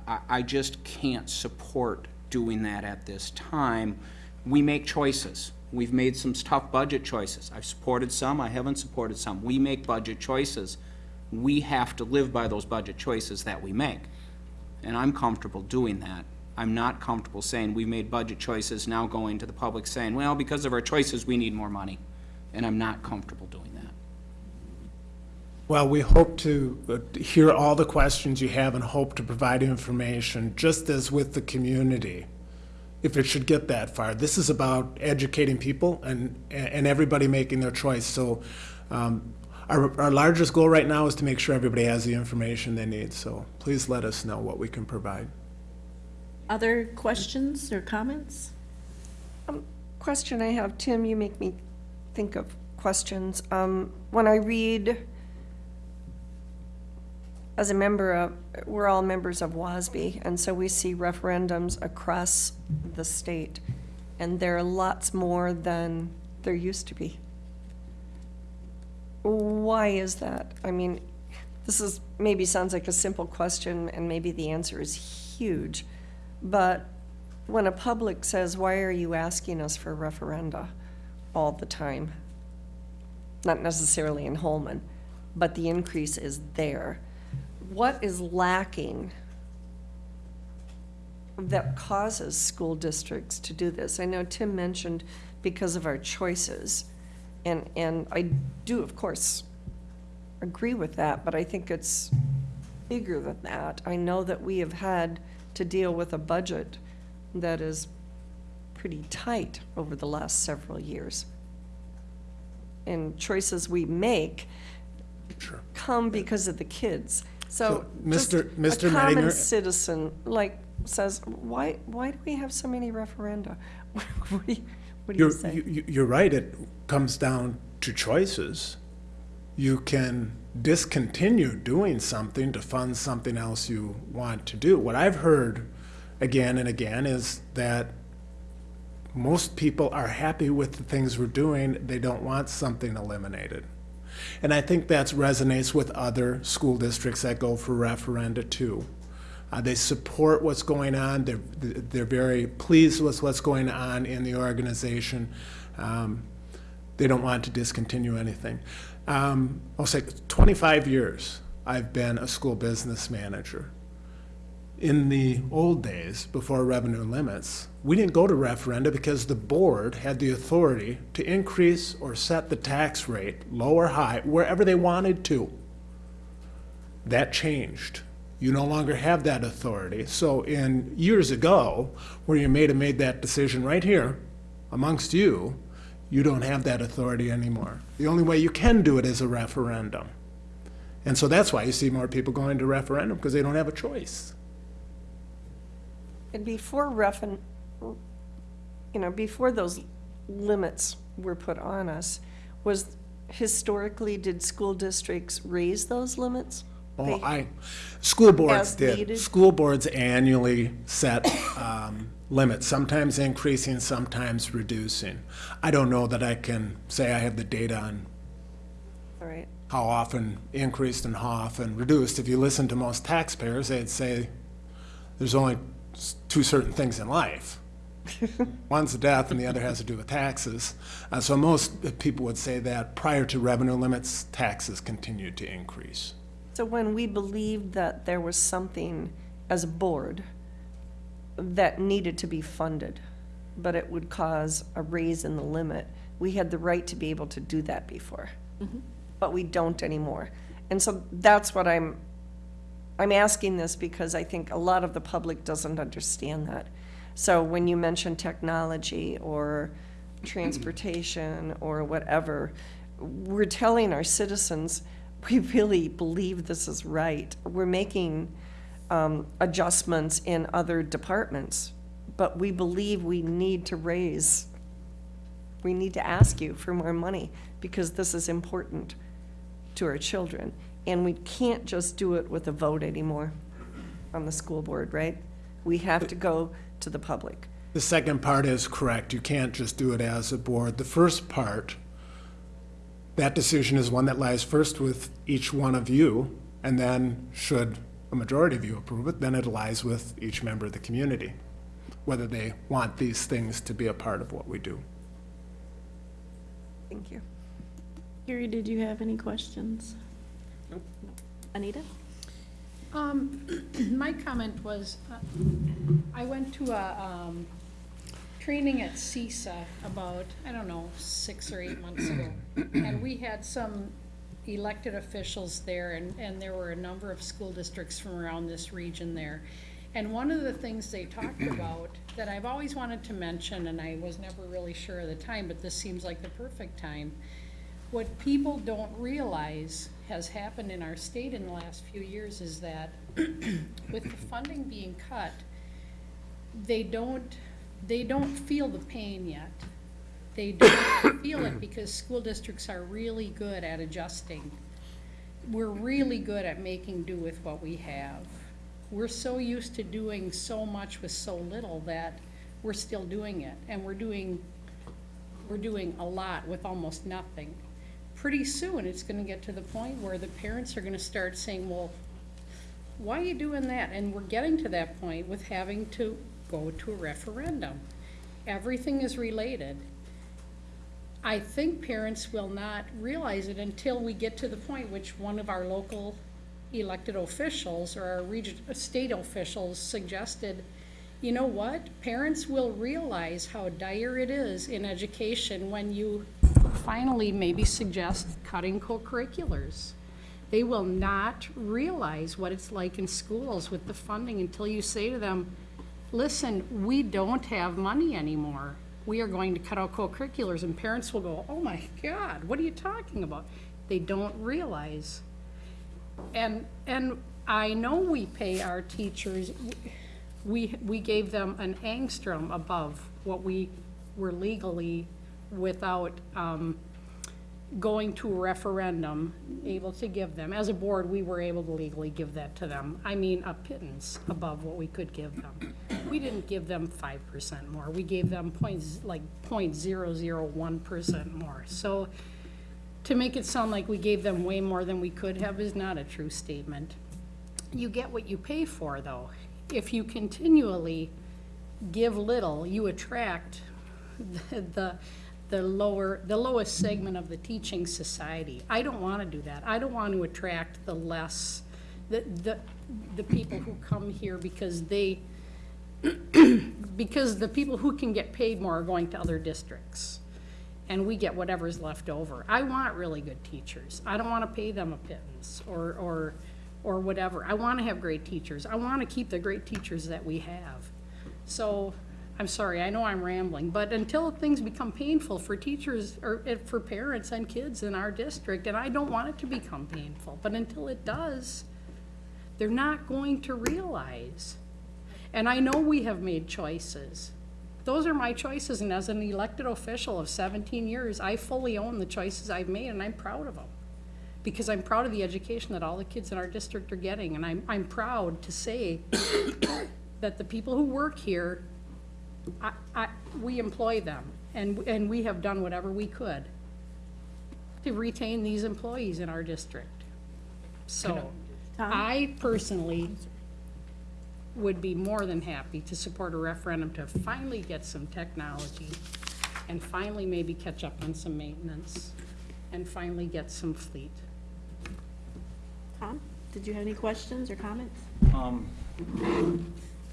I, I just can't support doing that at this time. We make choices. We've made some tough budget choices. I've supported some, I haven't supported some. We make budget choices. We have to live by those budget choices that we make. And I'm comfortable doing that. I'm not comfortable saying we've made budget choices, now going to the public saying, well, because of our choices, we need more money. And I'm not comfortable doing that. Well, we hope to uh, hear all the questions you have and hope to provide information, just as with the community, if it should get that far. This is about educating people and, and everybody making their choice. So um, our, our largest goal right now is to make sure everybody has the information they need. So please let us know what we can provide. Other questions or comments? Question I have, Tim, you make me think of questions. Um, when I read, as a member of, we're all members of WASB, and so we see referendums across the state, and there are lots more than there used to be. Why is that? I mean, this is, maybe sounds like a simple question, and maybe the answer is huge, but when a public says, why are you asking us for referenda all the time? Not necessarily in Holmen, but the increase is there. What is lacking that causes school districts to do this? I know Tim mentioned because of our choices, and, and I do, of course, agree with that, but I think it's bigger than that. I know that we have had to deal with a budget that is pretty tight over the last several years. And choices we make come because of the kids. So just Mr. Mr. a common Mettinger- citizen, like, says, why, why do we have so many referenda? <laughs> What do you, what do you You're, say? you- you- you're right, it comes down to choices. You can discontinue doing something to fund something else you want to do. What I've heard again and again is that most people are happy with the things we're doing, they don't want something eliminated. And I think that resonates with other school districts that go for referenda too. Uh, they support what's going on. They're, they're very pleased with what's going on in the organization. Um, they don't want to discontinue anything. Um, I'll say 25 years I've been a school business manager. In the old days, before revenue limits, we didn't go to referenda because the board had the authority to increase or set the tax rate, low or high, wherever they wanted to. That changed. You no longer have that authority. So in years ago, where you may have made that decision right here amongst you, you don't have that authority anymore. The only way you can do it is a referendum. And so that's why you see more people going to referendum, because they don't have a choice. And before you know, before those limits were put on us, was historically, did school districts raise those limits? Oh, They- I, school boards As did. needed? School boards annually set um, limits, sometimes increasing, sometimes reducing. I don't know that I can say I have the data on All right, how often increased and how often reduced. If you listen to most taxpayers, they'd say there's only s- two certain things in life. <laughs> One's death and the other has to do with taxes. Uh, so most people would say that prior to revenue limits, taxes continued to increase. so when we believed that there was something as a board that needed to be funded, but it would cause a raise in the limit, we had the right to be able to do that before. But we don't anymore. And so that's what I'm, I'm asking this because I think a lot of the public doesn't understand that. So when you mention technology or transportation or whatever, we're telling our citizens, <laughs> we really believe this is right. We're making um, adjustments in other departments, but we believe we need to raise, we need to ask you for more money because this is important to our children. And we can't just do it with a vote anymore on the school board, right? We have to go to the public. The second part is correct. You can't just do it as a board. The first part, that decision is one that lies first with each one of you, and then should a majority of you approve it, then it lies with each member of the community, whether they want these things to be a part of what we do. Thank you. Gary, did you have any questions? Nope. Anita? Um, <clears throat> my comment was, uh, I went to a, um, training at CESA about, I don't know, six or eight months ago. <clears throat> And we had some elected officials there and, and there were a number of school districts from around this region there. And one of the things they talked <clears throat> about that I've always wanted to mention, and I was never really sure of the time, but this seems like the perfect time. What people don't realize has happened in our state in the last few years is that <clears throat> with the funding being cut, they don't, they don't feel the pain yet. They don't <coughs> feel it because school districts are really good at adjusting. We're really good at making do with what we have. We're so used to doing so much with so little that we're still doing it. And we're doing, we're doing a lot with almost nothing. Pretty soon, it's gonna get to the point where the parents are gonna start saying, well, why are you doing that? And we're getting to that point with having to go to a referendum. Everything is related. I think parents will not realize it until we get to the point which one of our local elected officials or our region, uh, state officials suggested, you know what? Parents will realize how dire it is in education when you finally maybe suggest cutting co-curriculars. They will not realize what it's like in schools with the funding until you say to them, listen, we don't have money anymore. We are going to cut out co-curriculars, and parents will go, oh my God, what are you talking about? They don't realize. And, and I know we pay our teachers, we, we gave them an angstrom above what we were legally without, um, going to a referendum, able to give them. As a board, we were able to legally give that to them. I mean, a pittance above what we could give them. We didn't give them five percent more. We gave them points, like 0.001% more. So to make it sound like we gave them way more than we could have is not a true statement. You get what you pay for, though. If you continually give little, you attract <laughs> the, the the lower, the lowest segment of the teaching society. I don't want to do that. I don't want to attract the less, the, the, the people who come here because they, <clears throat> because the people who can get paid more are going to other districts. And we get whatever's left over. I want really good teachers. I don't want to pay them a pittance or, or, or whatever. I want to have great teachers. I want to keep the great teachers that we have. So I'm sorry, I know I'm rambling, but until things become painful for teachers or eh, for parents and kids in our district, and I don't want it to become painful, but until it does, they're not going to realize. And I know we have made choices. Those are my choices, and as an elected official of 17 years, I fully own the choices I've made, and I'm proud of them. Because I'm proud of the education that all the kids in our district are getting, and I'm, I'm proud to say <coughs> that the people who work here I, I, we employ them, and, and we have done whatever we could to retain these employees in our district. So, I personally would be more than happy to support a referendum to finally get some technology and finally maybe catch up on some maintenance and finally get some fleet. Tom, did you have any questions or comments? Um,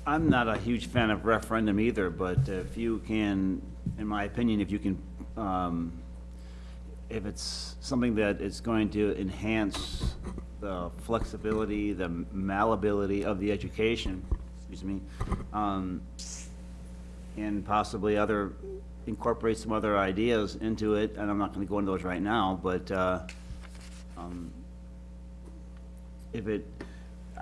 I'm not a huge fan of referendum either, but if you can, in my opinion, if you can, um, if it's something that is going to enhance the flexibility, the malleability of the education, excuse me, um, and possibly other, incorporate some other ideas into it, and I'm not gonna go into those right now, but, uh, um, if it,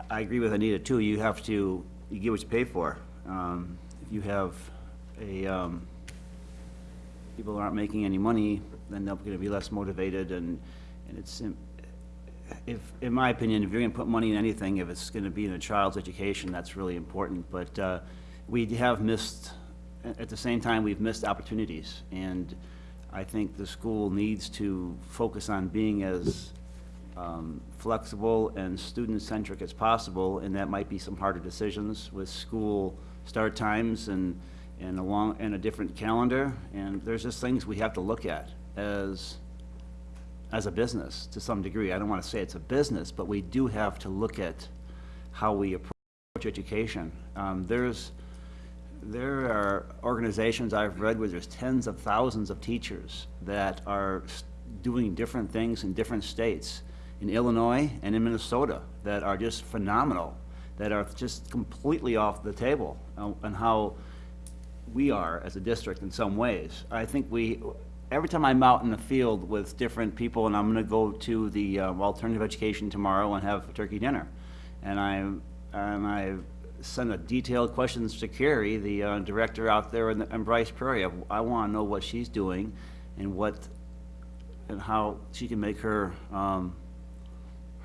I agree with Anita too, you have to, you get what you pay for. Um, if you have a, um, people aren't making any money, then they're gonna be less motivated and, and it's, if, in my opinion, if you're gonna put money in anything, if it's gonna be in a child's education, that's really important. But uh, we have missed, at the same time, we've missed opportunities. And I think the school needs to focus on being as um, flexible and student-centric as possible, and that might be some harder decisions with school start times and, and along, and a different calendar. And there's just things we have to look at as, as a business to some degree. I don't want to say it's a business, but we do have to look at how we approach education. Um, There's, there are organizations I've read where there's tens of thousands of teachers that are doing different things in different states, in Illinois and in Minnesota, that are just phenomenal, that are just completely off the table, uh, and how we are as a district in some ways. I think we, every time I'm out in the field with different people, and I'm gonna go to the uh, alternative education tomorrow and have a turkey dinner, and I, and I sent a detailed questions to Carrie, the uh, director out there in the- in Bryce Prairie. I wanna know what she's doing and what, and how she can make her, um,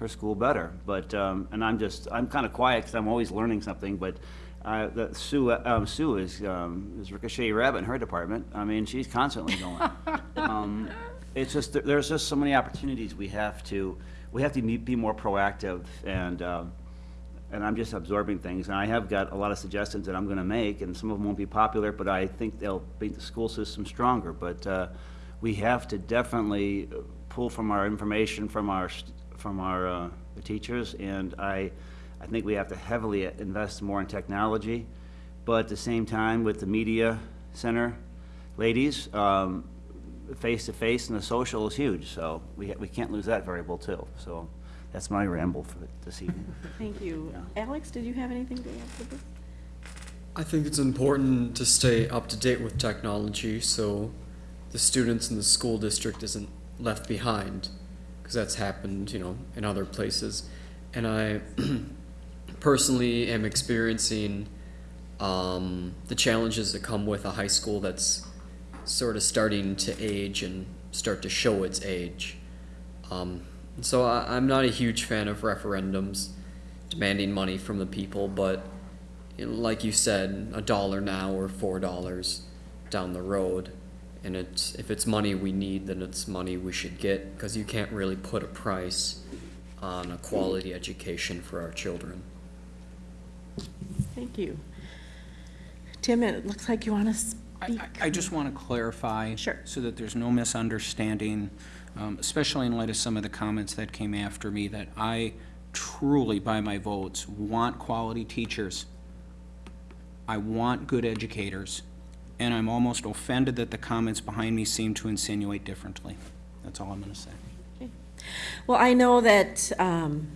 her school better. But, um, and I'm just, I'm kind of quiet because I'm always learning something, but, uh, that Sue, um, Sue is, um, is Ricochet Rabbit in her department. I mean, she's constantly going. <laughs> Um, It's just, there's just so many opportunities we have to, we have to be more proactive and, um, and I'm just absorbing things. And I have got a lot of suggestions that I'm gonna make, and some of them won't be popular, but I think they'll make the school system stronger. But, uh, we have to definitely pull from our information from our, from our, uh, the teachers, and I, I think we have to heavily invest more in technology. But at the same time, with the media center, ladies, um, face-to-face and the social is huge, so we, we can't lose that variable too. So that's my ramble for this evening. <laughs> Thank you. Alex, did you have anything to add to this? I think it's important to stay up to date with technology so the students in the school district isn't left behind because that's happened, you know, in other places. And I <clears throat> personally am experiencing um, the challenges that come with a high school that's sort of starting to age and start to show its age. Um, so I, I'm not a huge fan of referendums demanding money from the people, but you know, like you said, a dollar now or four dollars down the road. And it's if it's money we need, then it's money we should get because you can't really put a price on a quality education for our children. Thank you. Tim, it looks like you want to speak. I just want to clarify. sure. So that there's no misunderstanding, um, especially in light of some of the comments that came after me, that I truly, by my votes, want quality teachers. I want good educators, and I'm almost offended that the comments behind me seem to insinuate differently. That's all I'm going to say. Well, I know that um,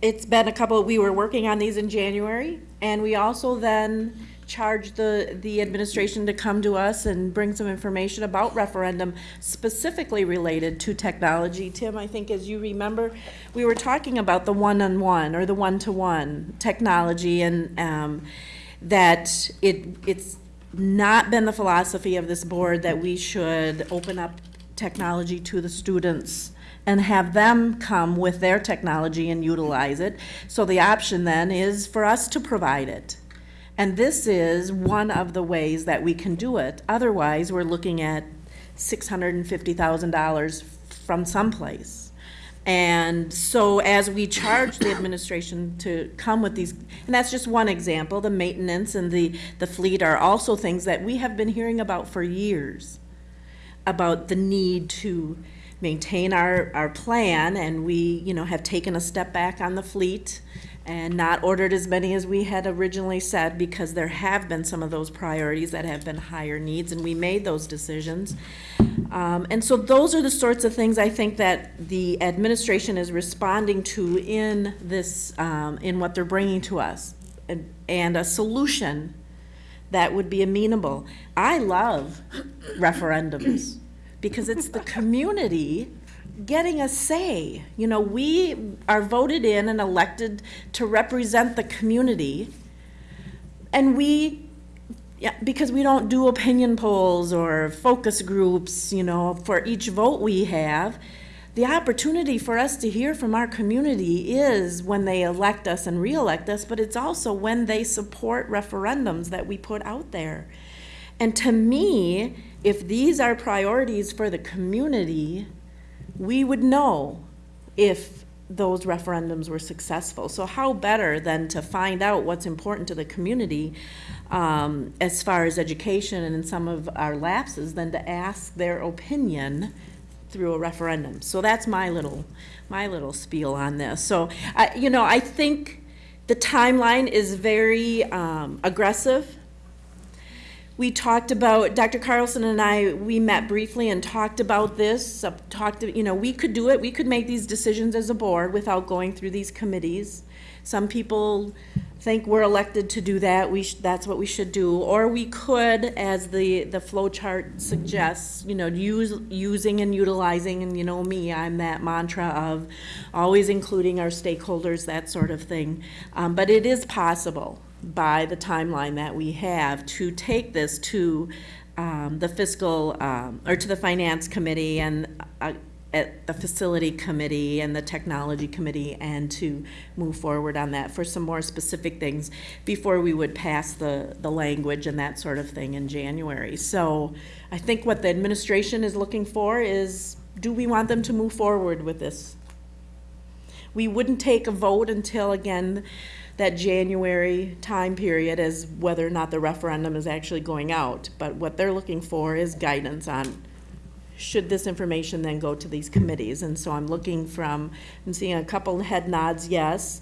it's been a couple, we were working on these in January, and we also then charged the, the administration to come to us and bring some information about referendum specifically related to technology. Tim, I think as you remember, we were talking about the one-on-one or the one-to-one technology and um, that it, it's not been the philosophy of this board that we should open up technology to the students and have them come with their technology and utilize it. So the option then is for us to provide it. And this is one of the ways that we can do it. Otherwise, we're looking at six hundred and fifty thousand dollars from someplace. And so as we charge the administration to come with these, and that's just one example, the maintenance and the, the fleet are also things that we have been hearing about for years. About the need to maintain our, our plan, and we, you know, have taken a step back on the fleet and not ordered as many as we had originally said, because there have been some of those priorities that have been higher needs, and we made those decisions. Um, and so those are the sorts of things I think that the administration is responding to in this, um, in what they're bringing to us. And, and a solution that would be amenable. I love referendums because it's the community getting a say. You know, we are voted in and elected to represent the community. And we, yeah, because we don't do opinion polls or focus groups, you know, for each vote we have. the opportunity for us to hear from our community is when they elect us and reelect us, but it's also when they support referendums that we put out there. And to me, if these are priorities for the community, we would know if those referendums were successful. So how better than to find out what's important to the community um, as far as education and in some of our lapses than to ask their opinion through a referendum. So that's my little, my little spiel on this. So, I you know, I think the timeline is very um, aggressive. We talked about, Dr. Carlson and I, we met briefly and talked about this, uh, talked, you know, we could do it, we could make these decisions as a board without going through these committees. Some people think we're elected to do that, we, that's what we should do. Or we could, as the, the flow chart suggests, you know, use, using and utilizing, and you know me, I'm that mantra of always including our stakeholders, that sort of thing. Um, but it is possible by the timeline that we have to take this to um, the fiscal, um, or to the finance committee and uh, at the facility committee and the technology committee and to move forward on that for some more specific things before we would pass the, the language and that sort of thing in January. So I think what the administration is looking for is, do we want them to move forward with this? We wouldn't take a vote until, again, that January time period as whether or not the referendum is actually going out. But what they're looking for is guidance on, should this information then go to these committees? And so I'm looking from, I'm seeing a couple head nods, yes.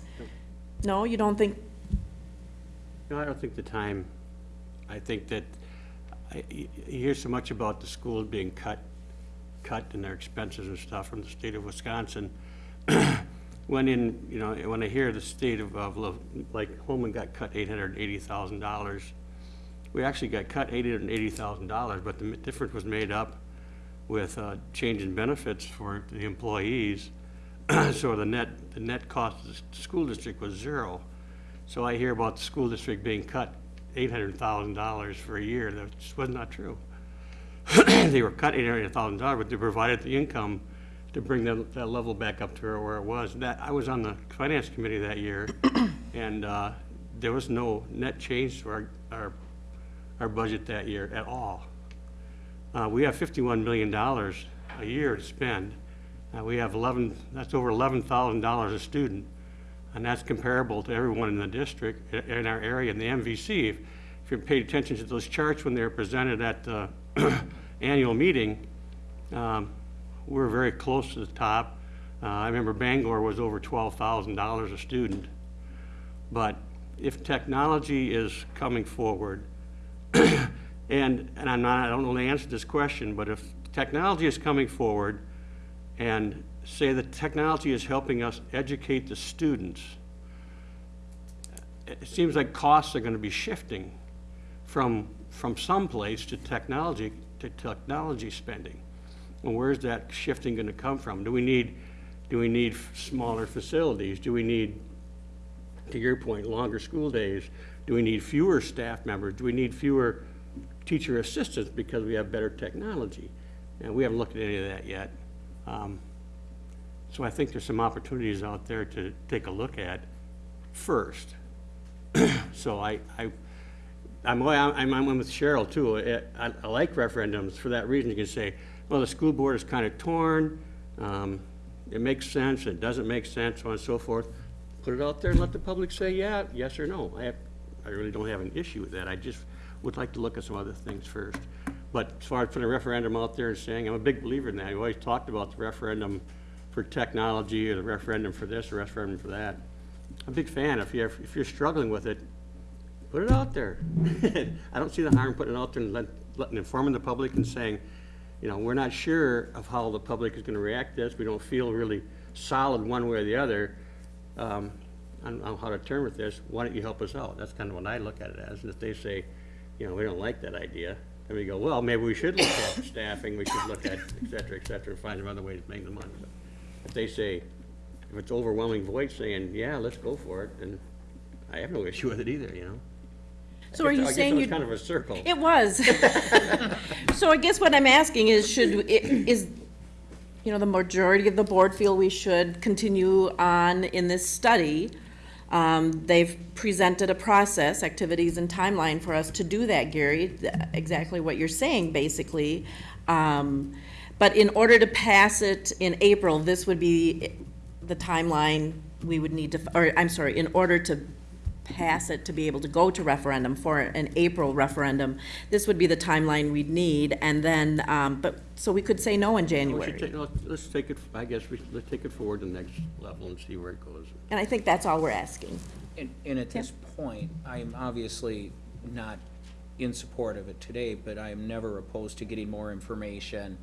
No, you don't think, No, I don't think the time, I think that, I, you hear so much about the schools being cut, cut in their expenses and stuff from the state of Wisconsin. <clears throat> When in, you know, when I hear the state of, of, like, Holmen got cut eight hundred and eighty thousand dollars. We actually got cut eight hundred and eighty thousand dollars, but the difference was made up with, uh, change in benefits for the employees. <clears throat> So the net, the net cost of the school district was zero. So I hear about the school district being cut eight hundred thousand dollars for a year, that just was not true. <clears throat> They were cut eight hundred thousand dollars, but they provided the income to bring that, that level back up to where it was. That, I was on the finance committee that year, <coughs> and, uh, there was no net change to our, our, our budget that year at all. Uh, we have fifty-one million dollars a year to spend. Uh, we have eleven, that's over eleven thousand dollars a student. And that's comparable to everyone in the district, in our area, in the MVC. If if you paid attention to those charts when they were presented at the <coughs> annual meeting, um, we're very close to the top. Uh, I remember Bangor was over twelve thousand dollars a student. But if technology is coming forward, <clears throat> and, and I'm not, I don't know the answer to this question, but if technology is coming forward and say that technology is helping us educate the students, it seems like costs are gonna be shifting from, from someplace to technology, to technology spending. Well, where's that shifting gonna come from? Do we need, do we need smaller facilities? Do we need, to your point, longer school days? Do we need fewer staff members? Do we need fewer teacher assistants because we have better technology? And we haven't looked at any of that yet. Um, So I think there's some opportunities out there to take a look at first. <coughs> So I, I, I'm, I'm, I'm with Cheryl too. I I like referendums for that reason. You can say, well, the school board is kind of torn. Um, it makes sense, it doesn't make sense, so on and so forth. Put it out there and let the public say, yeah, yes or no. I have, I really don't have an issue with that. I just would like to look at some other things first. But as far as putting a referendum out there and saying, I'm a big believer in that. We always talked about the referendum for technology or the referendum for this or the referendum for that. I'm a big fan. If you're, if you're struggling with it, put it out there. <laughs> I don't see the harm putting it out there and let, letting, informing the public and saying, you know, we're not sure of how the public is gonna react to this. We don't feel really solid one way or the other, um, on, on how to turn with this. Why don't you help us out? That's kind of what I look at it as. And if they say, you know, we don't like that idea, then we go, well, maybe we should look at staffing, we should look at et cetera, et cetera, and find some other ways to make the money. But If they say, if it's overwhelming voice saying, yeah, let's go for it, then I have no issue with it either, you know? So are you I guess saying it was you? kind of a circle. It was. <laughs> So I guess what I'm asking is, should, is, you know, the majority of the board feel we should continue on in this study. Um, they've presented a process, activities and timeline for us to do that, Gary, th- exactly what you're saying, basically. Um, but in order to pass it in April, this would be the timeline we would need to, or, I'm sorry, in order to pass it to be able to go to referendum for an April referendum, this would be the timeline we'd need, and then, um, but, so we could say no in We should January. take- let's- Let's take it, I guess, we, let's take it forward to the next level and see where it goes. And I think that's all we're asking. And, and at this point, I'm obviously not in support of it today, but I am never opposed to getting more information.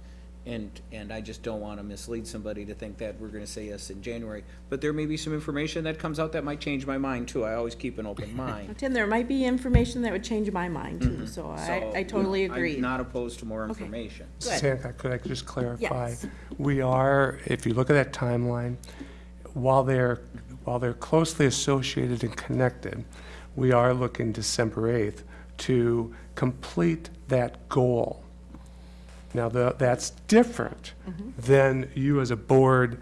And, and I just don't want to mislead somebody to think that we're going to say yes in January. But there may be some information that comes out that might change my mind too. I always keep an open <laughs> mind. Tim, there might be information that would change my mind too, mm-hmm. so I, So, I totally you agree. I'm not opposed to more Okay. information. Good. Santa, could I just clarify? Yes. We are, if you look at that timeline, while they're, while they're closely associated and connected, we are looking December 8th to complete that goal. Now, the- that's different than you as a board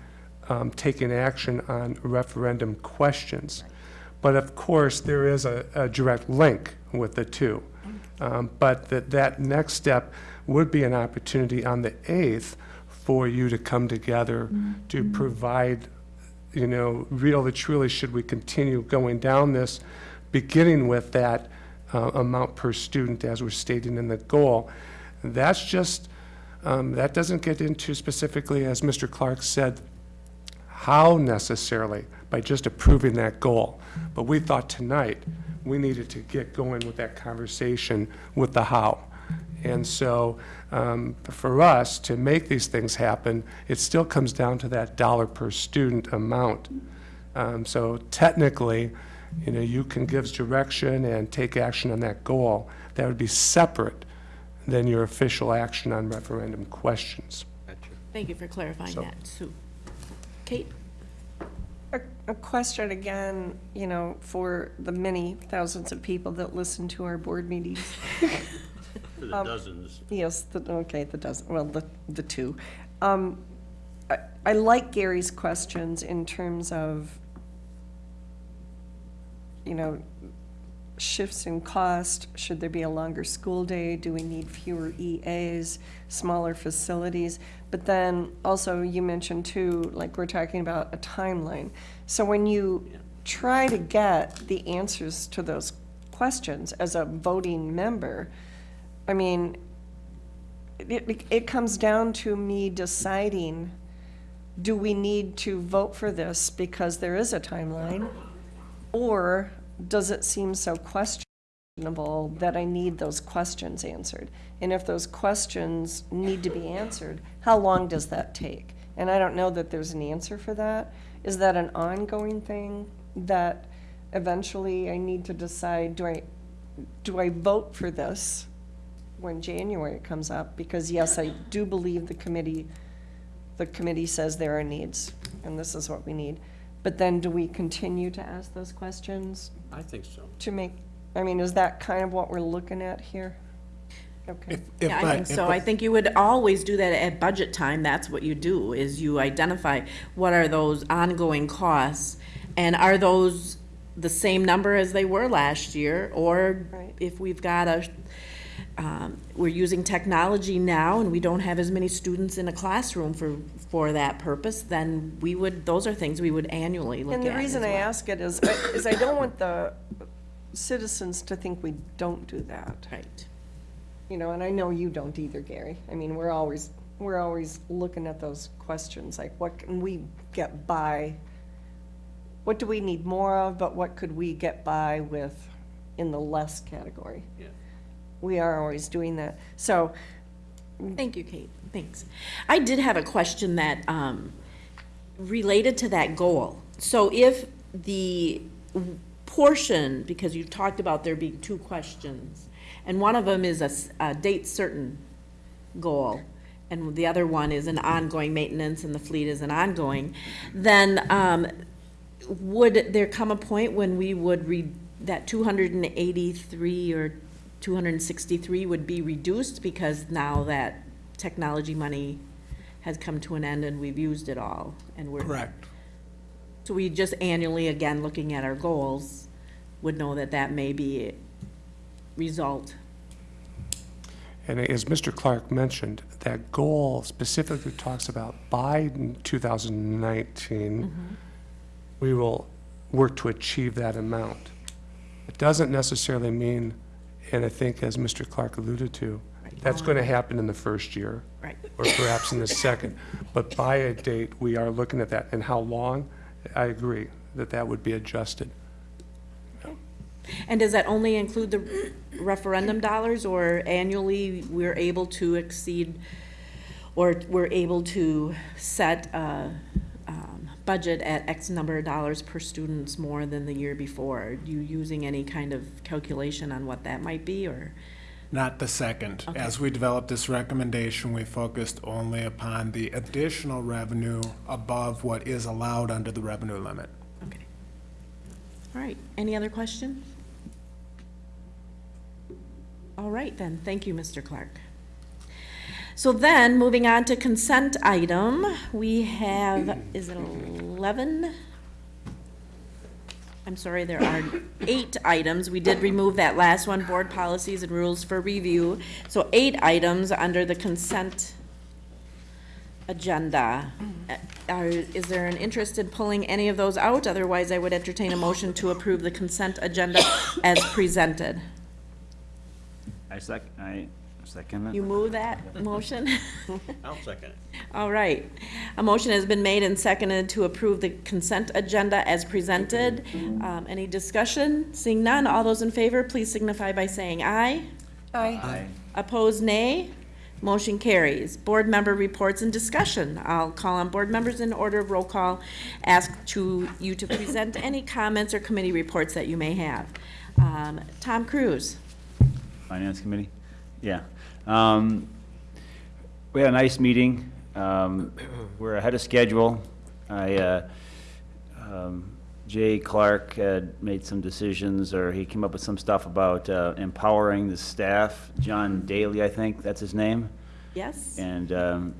um, taking action on referendum questions. But of course, there is a, a direct link with the two. Um, But that, that next step would be an opportunity on the 8th for you to come together to provide, you know, really truly, should we continue going down this, beginning with that uh, amount per student as we're stating in the goal. That's just, um, that doesn't get into specifically, as Mr. Clark said, how necessarily, by just approving that goal. But we thought tonight, we needed to get going with that conversation with the how. And so, um, for us to make these things happen, it still comes down to that dollar per student amount. Um, So technically, you know, you can give direction and take action on that goal. That would be separate than your official action on referendum questions. Thank you for clarifying So- that, Sue. Kate? A, a question again, you know, for the many thousands of people that listen to our board meetings. <laughs> For the Um, dozens. Yes, the, okay, the dozen, well, the, the two. Um, I, I like Gary's questions in terms of, you know, shifts in cost, should there be a longer school day, do we need fewer EAs, smaller facilities? But then also you mentioned too, like we're talking about a timeline. So when you try to get the answers to those questions as a voting member, I mean, it, it comes down to me deciding, do we need to vote for this because there is a timeline? Or does it seem so questionable that I need those questions answered? And if those questions need to be answered, how long does that take? And I don't know that there's an answer for that. Is that an ongoing thing that eventually I need to decide, do I, do I vote for this when January comes up? Because yes, I do believe the committee, the committee says there are needs, and this is what we need. But then do we continue to ask those questions I think so. to make, I mean, is that kind of what we're looking at here? Okay. Yeah, I think so. I think you would always do that at budget time. That's what you do, is you identify what are those ongoing costs? And are those the same number as they were last year? Or Right. if we've got a, um, we're using technology now and we don't have as many students in a classroom for, for that purpose, then we would, those are things we would annually look at And the as reason I well. ask it is, is I don't want the citizens to think we don't do that. Right. You know, and I know you don't either, Gary. I mean, we're always, we're always looking at those questions, like what can we get by? What do we need more of, but what could we get by with in the less category? Yeah. We are always doing that. So, Thank you, Kate. Thanks. I did have a question that, um, related to that goal. So if the portion, because you talked about there being two questions, and one of them is a date certain goal, and the other one is an ongoing maintenance, and the fleet is an ongoing, then, um, would there come a point when we would read that two hundred and eighty-three or two hundred and sixty-three would be reduced because now that technology money has come to an end and we've used it all, and we're. Correct. So we just annually, again, looking at our goals, would know that that may be a result. And as Mr. Clark mentioned, that goal specifically talks about by 2019, mm-hmm. we will work to achieve that amount. It doesn't necessarily mean, and I think as Mr. Clark alluded to, that's going to happen in the first year. Right. Or perhaps in the second. But by a date, we are looking at that. And how long? I agree that that would be adjusted. And does that only include the referendum dollars, or annually, we're able to exceed, or we're able to set a um, budget at X number of dollars per students more than the year before? Are you using any kind of calculation on what that might be, or? Not the second. As we developed this recommendation, we focused only upon the additional revenue above what is allowed under the revenue limit. Okay. All right, any other questions? All right, then, thank you, Mr. Clark. So then, moving on to consent item, we have, is it eleven? I'm sorry, there are eight items. We did remove that last one, board policies and rules for review. So eight items under the consent agenda. Uh, Are, is there an interest in pulling any of those out? Otherwise, I would entertain a motion to approve the consent agenda as presented. I sec, I second it. You move that motion? <laughs> I'll second it. All right. A motion has been made and seconded to approve the consent agenda as presented. Um, any discussion? Seeing none, all those in favor, please signify by saying aye. Aye. Aye. Opposed, nay. Motion carries. Board member reports and discussion. I'll call on board members in order of roll call. Ask to, you to present any comments or committee reports that you may have. Um, Tom Cruise. Finance Committee? Yeah. Um, We had a nice meeting. Um, We're ahead of schedule. I, uh, um, Jay Clark had made some decisions, or he came up with some stuff about uh, empowering the staff. John Daly, I think, that's his name. Yes? And um,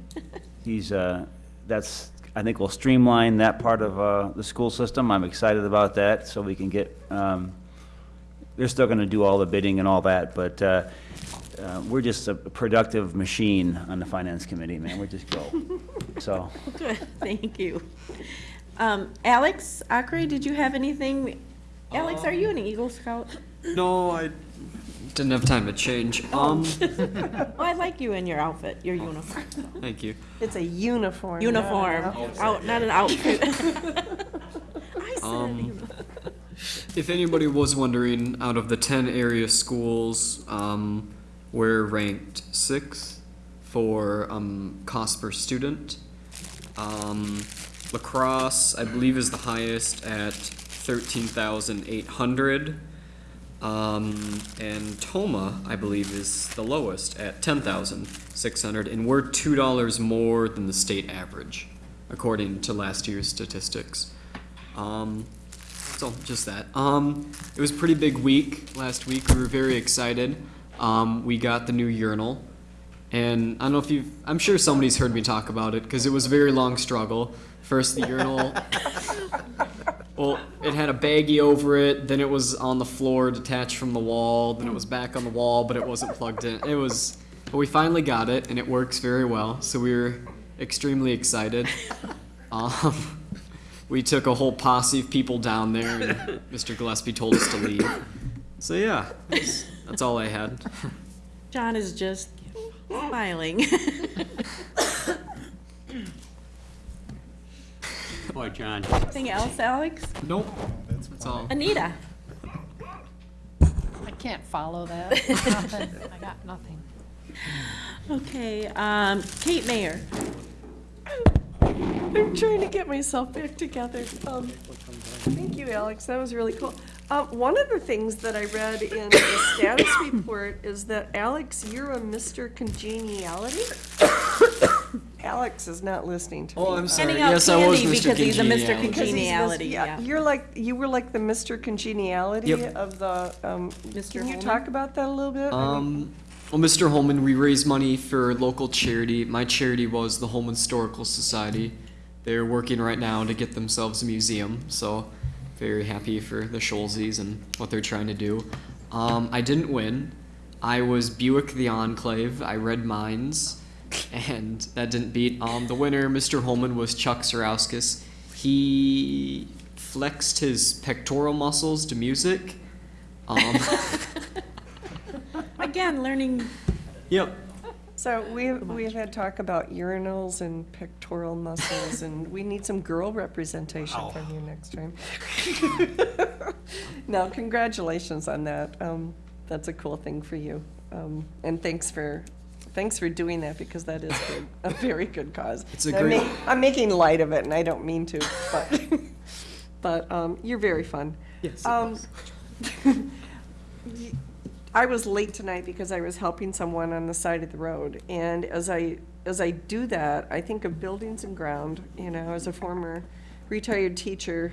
he's, uh, that's, I think we'll streamline that part of uh, the school system. I'm excited about that, so we can get, um, they're still going to do all the bidding and all that, but uh, we're just a productive machine on the finance committee, man. We just go. <laughs> So, Good, thank you. Um, Alex Acre, did you have anything? Alex, are you an Eagle Scout? No, I didn't have time to change. Um, <laughs> Oh, I like you in your outfit, your uniform. thank you. It's a uniform. not an Uniform, outfit. out, not an outfit. <laughs> I said Um. If anybody was wondering, out of the 10 area schools, um, we're ranked sixth for um, cost per student. Um, La Crosse, I believe, is the highest at 13,800. Um, and Tomah, I believe, is the lowest at 10,600. And we're $2 more than the state average, according to last year's statistics. Um, so just that. Um, it was a pretty big week last week. We were very excited. Um, we got the new urinal, and I don't know if you've. I'm sure somebody's heard me talk about it because it was a very long struggle. First, the urinal. <laughs> Well, it had a baggie over it. Then it was on the floor, detached from the wall. Then it was back on the wall, but it wasn't plugged in. It was. But we finally got it, and it works very well. So we were extremely excited. Um, we took a whole posse of people down there, and Mr. Gillespie told us to leave. So yeah, that's, that's all I had. John is just smiling. Boy, John. Anything else, Alex? Nope, that's all. Anita? I can't follow that. Nothing. <laughs> I got nothing. Okay, um, Kate Mayer. I'm trying to get myself back together. Um, thank you, Alex. That was really cool. Uh, one of the things that I read in the status <coughs> report is that Alex, you're a Mr. Congeniality. Alex is not listening to me. Oh, I'm sorry. Handing out Yes, I was candy Mr. because he's a Mr. Congeniality. Because he's Mis- Congeniality, yeah. You're like, you were like the Mr. Congeniality Yep. of the, um, Mr. can you Holmen? talk about that a little bit? I mean- Um, well, Mr. Holmen, we raise money for local charity. My charity was the Holmen Historical Society. They're working right now to get themselves a museum, so very happy for the Scholzes and what they're trying to do. Um, I didn't win. I was Buick the Enclave. I read Minds, <laughs> and that didn't beat. Um, the winner, Mr. Holmen, was Chuck Sarauskas. He flexed his pectoral muscles to music. Um, <laughs> <laughs> Again, learning, yep. So we, we've had talk about urinals and pectoral muscles, and we need some girl representation Wow. from you next time. <laughs> No, congratulations on that. Um, that's a cool thing for you. Um, and thanks for, thanks for doing that, because that is good, a very good cause. It's a I'm great- ma- I'm making light of it, and I don't mean to, but, <laughs> but, um, you're very fun. Yes. Um, <laughs> I was late tonight because I was helping someone on the side of the road, and as I, as I do that, I think of buildings and ground, you know, as a former retired teacher,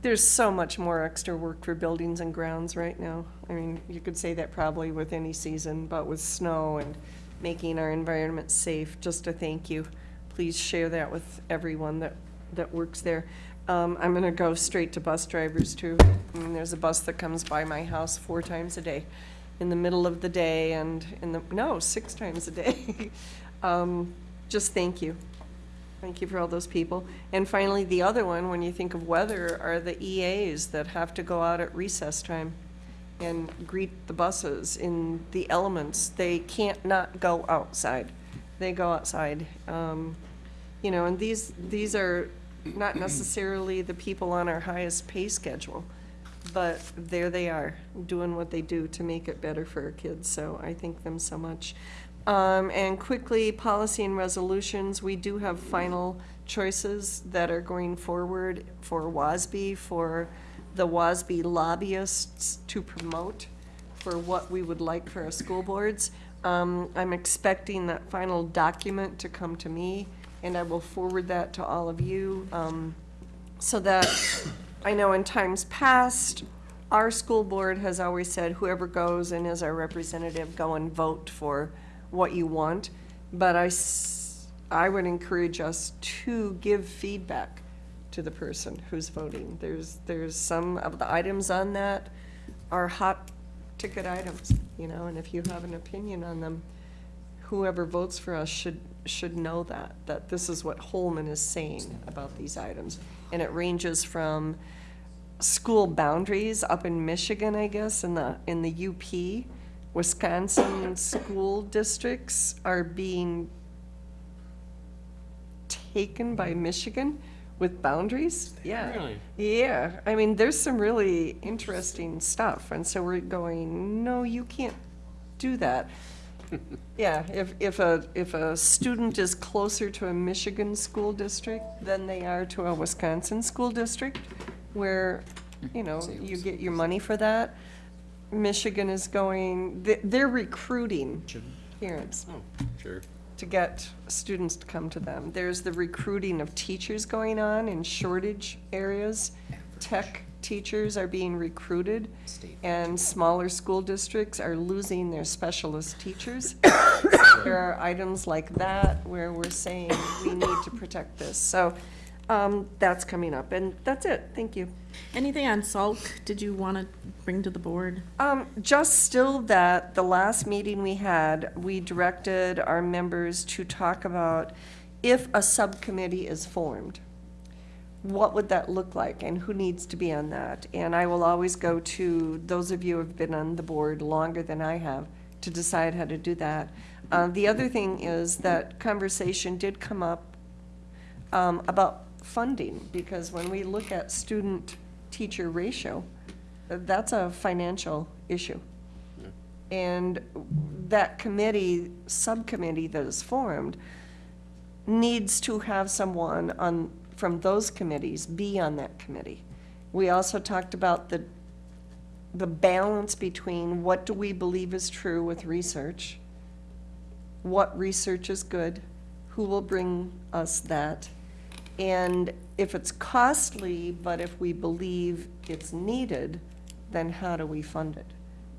there's so much more extra work for buildings and grounds right now. I mean, you could say that probably with any season, but with snow and making our environment safe, just a thank you. Please share that with everyone that, that works there. Um, I'm gonna go straight to bus drivers too. I mean, there's a bus that comes by my house four times a day, in the middle of the day and in the, no, six times a day. <laughs> Um, just thank you. Thank you for all those people. And finally, the other one, when you think of weather, are the EAs that have to go out at recess time and greet the buses in the elements. They can't not go outside. They go outside. Um, you know, and these, these are not necessarily the people on our highest pay schedule, but there they are, doing what they do to make it better for our kids, so I thank them so much. Um, and quickly, policy and resolutions, we do have final choices that are going forward for WASB, for the WASB lobbyists to promote for what we would like for our school boards. Um, I'm expecting that final document to come to me, and I will forward that to all of you, um, so that, I know in times past, our school board has always said whoever goes and is our representative, go and vote for what you want. But I, I would encourage us to give feedback to the person who's voting. There's, there's some of the items on that are hot ticket items, you know, and if you have an opinion on them, whoever votes for us should, should know that, that this is what Holmen is saying about these items. And it ranges from school boundaries up in Michigan, I guess, in the, in the UP. Wisconsin school districts are being taken by Michigan with boundaries? Yeah. Really? Yeah, I mean, there's some really interesting stuff, and so we're going, no, you can't do that. <laughs> Yeah, if, if a, if a student is closer to a Michigan school district than they are to a Wisconsin school district, where, you know, you get your money for that, Michigan is going, they- they're recruiting parents Sure. to get students to come to them. There's the recruiting of teachers going on in shortage areas. Tech teachers are being recruited, and smaller school districts are losing their specialist teachers. <coughs> There are items like that where we're saying we need to protect this. So um, that's coming up, and that's it. Thank you. anything on Salk did you want to bring to the board? Um, just still that, the last meeting we had, we directed our members to talk about if a subcommittee is formed, what would that look like and who needs to be on that? And I will always go to those of you who have been on the board longer than I have to decide how to do that. Uh, the other thing is that conversation did come up um, about funding, because when we look at student-teacher ratio, that's a financial issue. And that committee, subcommittee that is formed, needs to have someone on, from those committees be on that committee. We also talked about the, the balance between what do we believe is true with research, what research is good, who will bring us that, and if it's costly, but if we believe it's needed, then how do we fund it?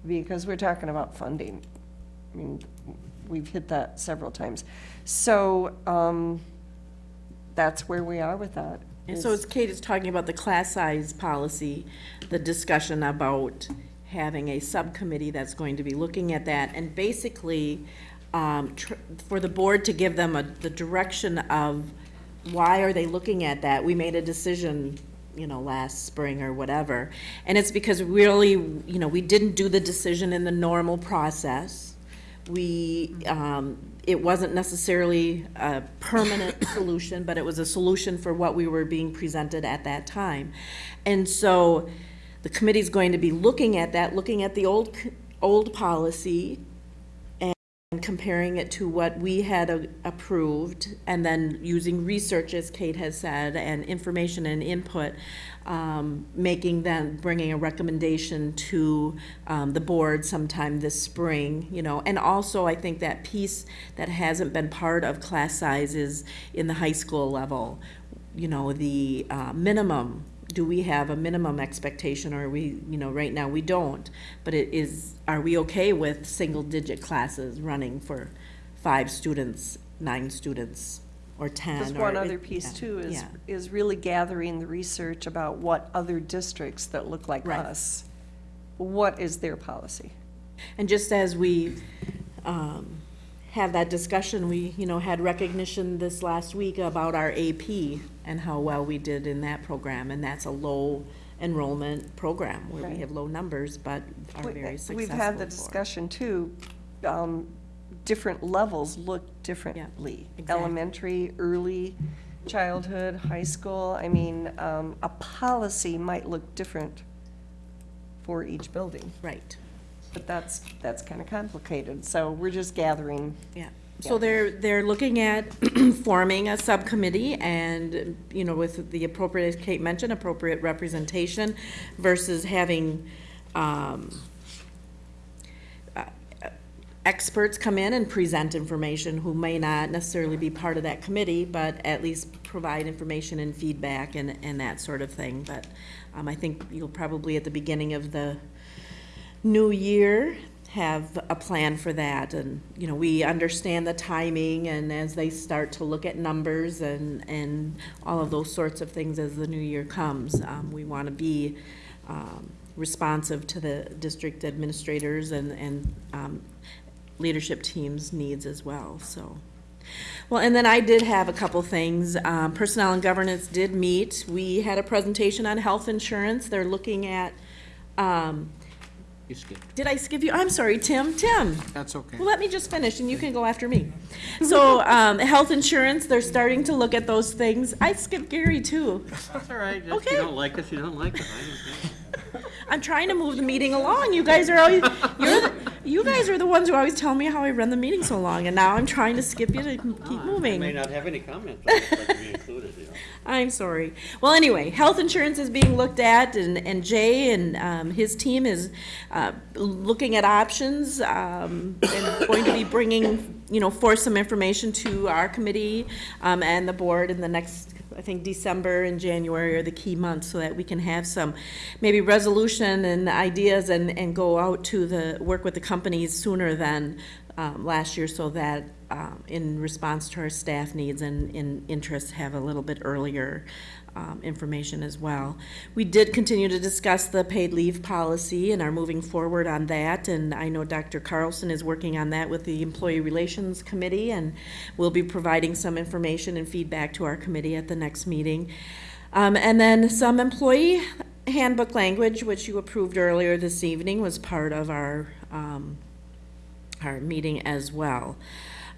Because we're talking about funding I mean, we've hit that several times. So, um, that's where we are with that. And so is- as Kate is talking about the class size policy, the discussion about having a subcommittee that's going to be looking at that, and basically, um, tr- for the board to give them a, the direction of why are they looking at that? We made a decision, you know, last spring or whatever. And it's because really, you know, we didn't do the decision in the normal process. We, um, it wasn't necessarily a permanent <coughs> solution, but it was a solution for what we were being presented at that time. And so the committee's going to be looking at that, looking at the old, old policy and comparing it to what we had approved, and then using research, as Kate has said, and information and input, um, making then, bringing a recommendation to um, the board sometime this spring, you know. And also, I think that piece that hasn't been part of class sizes in the high school level, you know, the uh, minimum do we have a minimum expectation, or we, you know, right now we don't, but it is, are we okay with single-digit classes running for five students, nine students, or ten? Just or one it- other piece yeah, too is, yeah. is really gathering the research about what other districts that look like Right. us, what is their policy? And just as we um, have that discussion, we, you know, had recognition this last week about our AP and how well we did in that program, and that's a low enrollment program where we Right. have low numbers, but are We- very successful. We've had the for. discussion too, um, different levels look differently. exactly. Elementary, early childhood, high school, I mean, um, a policy might look different for each building. Right. But that's, that's kind of complicated, so we're just gathering. Yeah, so they're, they're looking at <clears throat> forming a subcommittee and, you know, with the appropriate, as Kate mentioned, appropriate representation versus having, um, experts come in and present information who may not necessarily be part of that committee, but at least provide information and feedback and, and that sort of thing. But, um, I think you'll probably at the beginning of the new year have a plan for that and you know we understand the timing and as they start to look at numbers and and all of those sorts of things as the new year comes um, we want to be um, responsive to the district administrators and and um, leadership teams needs as well so well, and then I did have a couple things. Um, Personnel and governance did meet. We had a presentation on health insurance. They're looking at, um, You skipped. did I skip you? I'm sorry, Tim. Tim. That's okay. Well, let me just finish and you can go after me. So, um, health insurance, they're starting to look at those things. I skipped Gary too. That's all right. If Okay. you don't like us, you don't like us. I don't care. <laughs> I'm trying to move the meeting along. You guys are always, you're, the- you guys are the ones who always tell me how I run the meeting so long, and now I'm trying to skip you to keep moving. I may moving. not have any comments, but I'd like to be included, you know. <laughs> I'm sorry. Well, anyway, health insurance is being looked at, and, and Jay and um, his team is uh, looking at options um, and going to be bringing, you know, forth some information to our committee um, and the board in the next, I think, December and January are the key months, so that we can have some maybe resolution and ideas and, and go out to the, work with the companies sooner than um, last year, so that um, in response to our staff needs and in interests, have a little bit earlier um, information as well. We did continue to discuss the paid leave policy and are moving forward on that. And I know Dr. Carlson is working on that with the Employee Relations Committee, and we'll be providing some information and feedback to our committee at the next meeting. Um, and then some employee handbook language, which you approved earlier this evening, was part of our um, our meeting as well.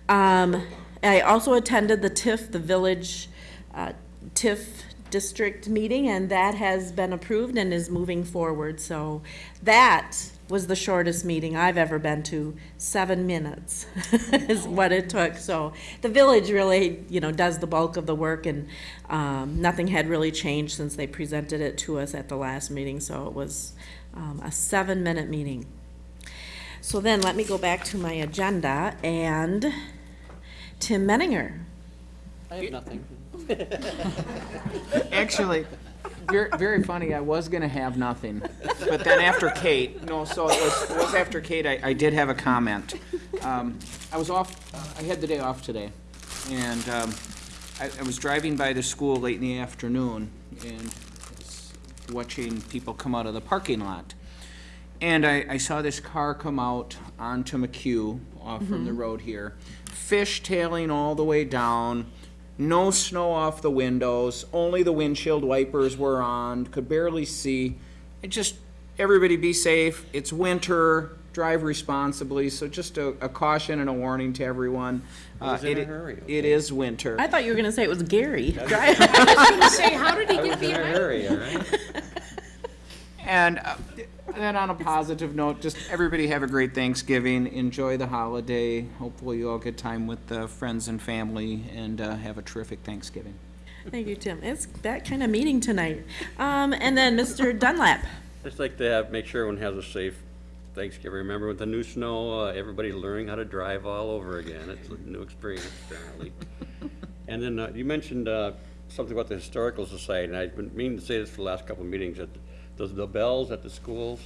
Um, I also attended the TIF, the Village uh, TIF District meeting, and that has been approved and is moving forward. So that was the shortest meeting I've ever been to. Seven minutes <laughs> is what it took. So the village really, you know, does the bulk of the work, and um, nothing had really changed since they presented it to us at the last meeting. So it was um, a seven-minute meeting. So then, let me go back to my agenda, and Tim Menninger. I have nothing. Actually, Very, very funny, I was gonna have nothing, but then after Kate, no, so it was, it was after Kate, I, I did have a comment. Um, I was off, I had the day off today, and, um, I, I was driving by the school late in the afternoon, and was watching people come out of the parking lot. And I, I saw this car come out onto McHugh, off from the road here, fishtailing all the way down, no snow off the windows, only the windshield wipers were on, could barely see. It just, everybody be safe, it's winter, drive responsibly, so just a, a caution and a warning to everyone. Uh, was in a it- hurry, It is winter. I thought you were gonna say it was Gary. <laughs> I was gonna say, how did he I get was in a behind? hurry, all right? <laughs> And uh, then on a positive note, just everybody have a great Thanksgiving. Enjoy the holiday. Hopefully you all get time with uh, friends and family and uh, have a terrific Thanksgiving. Thank you, Tim. It's that kind of meeting tonight. Um, and then Mr. Dunlap. Just like to have, make sure everyone has a safe Thanksgiving. Remember with the new snow, uh, everybody learning how to drive all over again. It's a new experience apparently. And then, uh, you mentioned, uh, something about the Historical Society, and I've been meaning to say this for the last couple of meetings, that those, the the bells at the schools,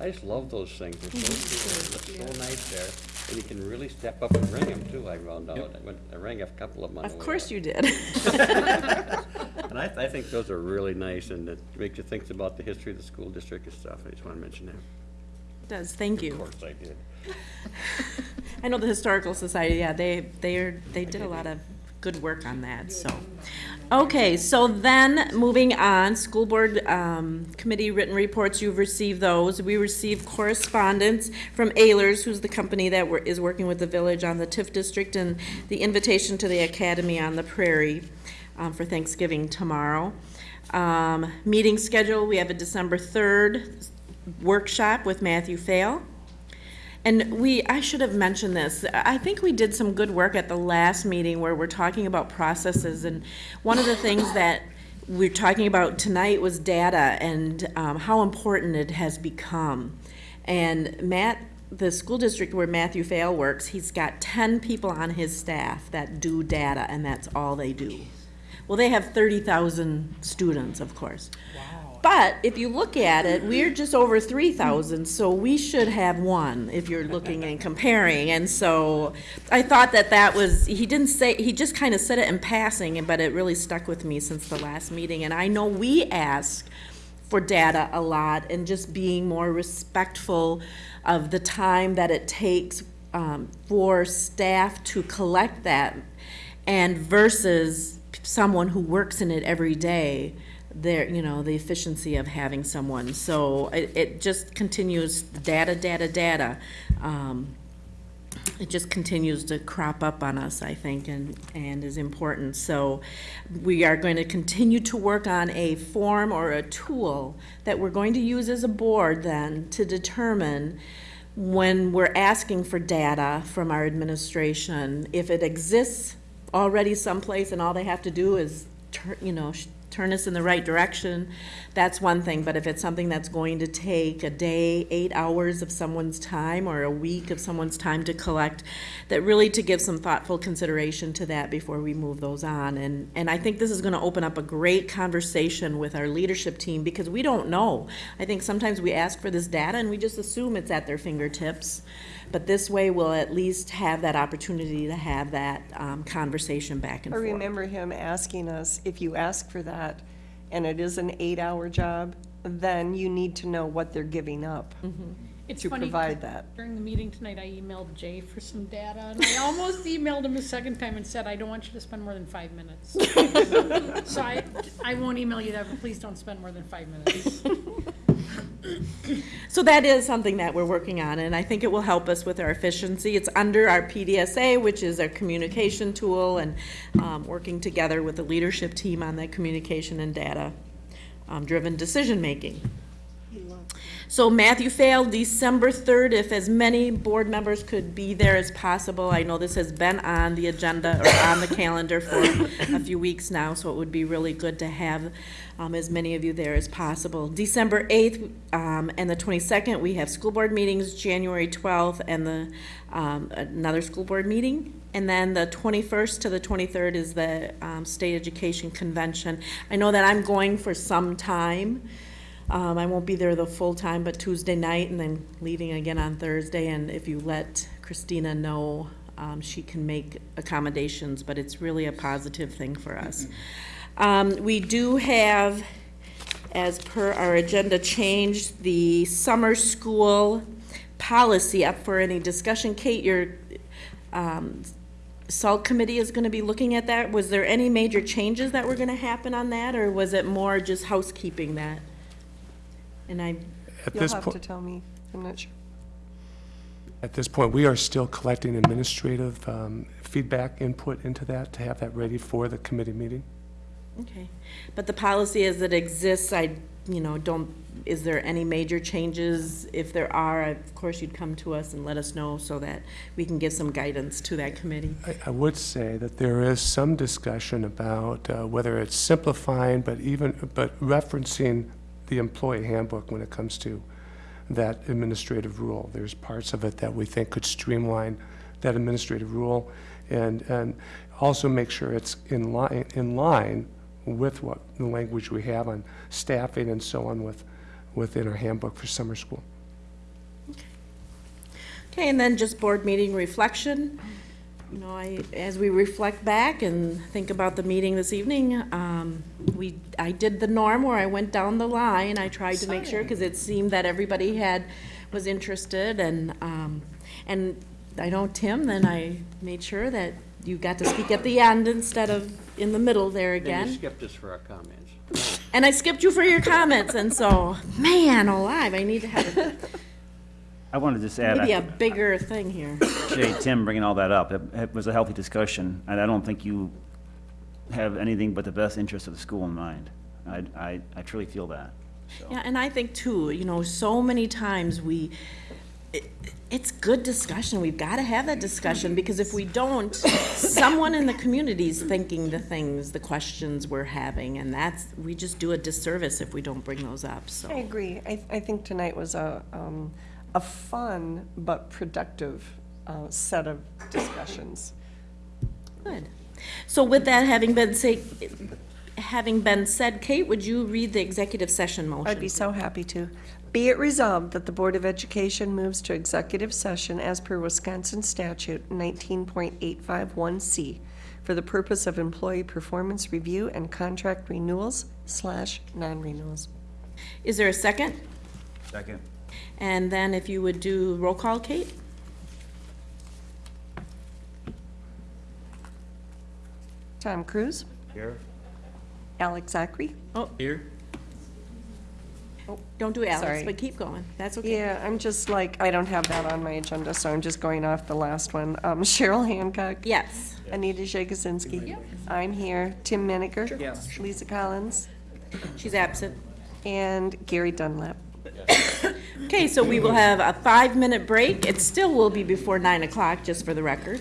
I just love those things. They're so mhm. cool. They look so nice there. And you can really step up and ring them too, I found out. I went, I rang a couple of them on the Of way course you did. <laughs> And I, I think those are really nice, and it makes you think about the history of the school district and stuff. I just want to mention that. Does, thank you. Of course I did. <laughs> I know the Historical Society, yeah, they, they are, they did a lot of good work on that, so. Okay, so then, moving on, school board, um, committee written reports, you've received those. We received correspondence from Ehlers, who's the company that is working with the village on the TIF district, and the invitation to the Academy on the Prairie, um, for Thanksgiving tomorrow. Um, meeting schedule, we have a December third workshop with Matthew Fail. And we, I should have mentioned this, I think we did some good work at the last meeting where we're talking about processes, and one of the things <laughs> that we're talking about tonight was data and um, how important it has become. And Matt, the school district where Matthew Fail works, he's got ten people on his staff that do data, and that's all they do. Well, they have thirty thousand students, of course. But if you look at it, we're just over three thousand, so we should have one if you're looking and comparing. And so I thought that that was, he didn't say, he just kind of said it in passing, but it really stuck with me since the last meeting. And I know we ask for data a lot and just being more respectful of the time that it takes um, for staff to collect that and versus someone who works in it every day, there, you know, the efficiency of having someone. So it, it just continues, data, data, data. Um, it just continues to crop up on us, I think, and, and is important. So we are going to continue to work on a form or a tool that we're going to use as a board then to determine when we're asking for data from our administration, if it exists already someplace and all they have to do is, tur- you know, turn us in the right direction, that's one thing. But if it's something that's going to take a day, eight hours of someone's time, or a week of someone's time to collect, that really to give some thoughtful consideration to that before we move those on. And, and I think this is gonna open up a great conversation with our leadership team, because we don't know. I think sometimes we ask for this data and we just assume it's at their fingertips. But this way, we'll at least have that opportunity to have that, um, conversation back and forth. I forth. remember him asking us, if you ask for that, and it is an eight-hour job, then you need to know what they're giving up It's to funny, provide that. During the meeting tonight, I emailed Jay for some data, and I almost emailed him a second time and said, I don't want you to spend more than five minutes. <laughs> So I, I won't email you that, but please don't spend more than five minutes. <laughs> So that is something that we're working on, and I think it will help us with our efficiency. It's under our PDSA, which is our communication tool, and um, working together with the leadership team on that communication and data um, decision-making. So Matthew failed December 3rd, if as many board members could be there as possible. I know this has been on the agenda or on the calendar for a few weeks now, so it would be really good to have um, as many of you there as possible. December 8th um, and the 22nd, we have school board meetings, January 12th, and the, um, another school board meeting. And then the 21st to the 23rd is the um, State Education Convention. I know that I'm going for some time. Um, I won't be there the full time, but Tuesday night and then leaving again on Thursday. And if you let Christina know, um, she can make accommodations, but it's really a positive thing for us. Um, we do have, as per our agenda change, the summer school policy up for any discussion. Kate, your, um, SALT committee is gonna be looking at that. Was there any major changes that were gonna happen on that, or was it more just housekeeping that? And I, At You'll this have to point, tell me, I'm not sure. at this point, we are still collecting administrative um, feedback input into that to have that ready for the committee meeting. okay. But the policy as it exists, I, you know, don't, is there any major changes? If there are, of course, you'd come to us and let us know so that we can give some guidance to that committee. I, I would say that there is some discussion about uh, whether it's simplifying, but even, but referencing the employee handbook when it comes to that administrative rule. There's parts of it that we think could streamline that administrative rule and, and also make sure it's in line, in line with what, the language we have on staffing and so on with, within our handbook for summer school. Okay, and then just board meeting reflection. You know, I, as we reflect back and think about the meeting this evening, um, we, I did the norm where I went down the line. I tried to make sure, because it seemed that everybody had, was interested, and, um, and I know Tim, then I made sure that you got to speak at the end instead of in the middle there Then you again. skipped us for our comments. And I skipped you for your comments, and so, man alive, I need to have a- I wanted to just add, maybe a I bigger thing here. appreciate Tim bringing all that up. It it was a healthy discussion, and I don't think you have anything but the best interest of the school in mind. I, I, I truly feel that. Yeah, and I think too, you know, so many times we, it, it's good discussion. We've got to have that discussion because if we don't, someone in the community's thinking the things, the questions we're having, and that's, we just do a disservice if we don't bring those up, So I so. agree. I, I think tonight was a, um, a fun but productive, uh, set of discussions. Good. So with that having been say, having been said, Kate, would you read the executive session motion? I'd be so happy to. Be it resolved that the Board of Education moves to executive session as per Wisconsin statute nineteen point eight five one C for the purpose of employee performance review and contract renewals slash non-renewals. Is there a second? Second. And then if you would do roll call, Kate? Tom Cruise, Here? Alex Zachary. Oh, Here? Don't do Alex, Sorry. but keep going. That's okay. Yeah, I'm just like, I don't have that on my agenda, so I'm just going off the last one. Um, <laughs> Cheryl Hancock. Yes. Anita Jagosinski. I'm here. Tim Meniger. Yes. Lisa Collins. She's absent. And Gary Dunlap. <coughs> Okay, so we will have a five-minute break. It still will be before nine o'clock, just for the record.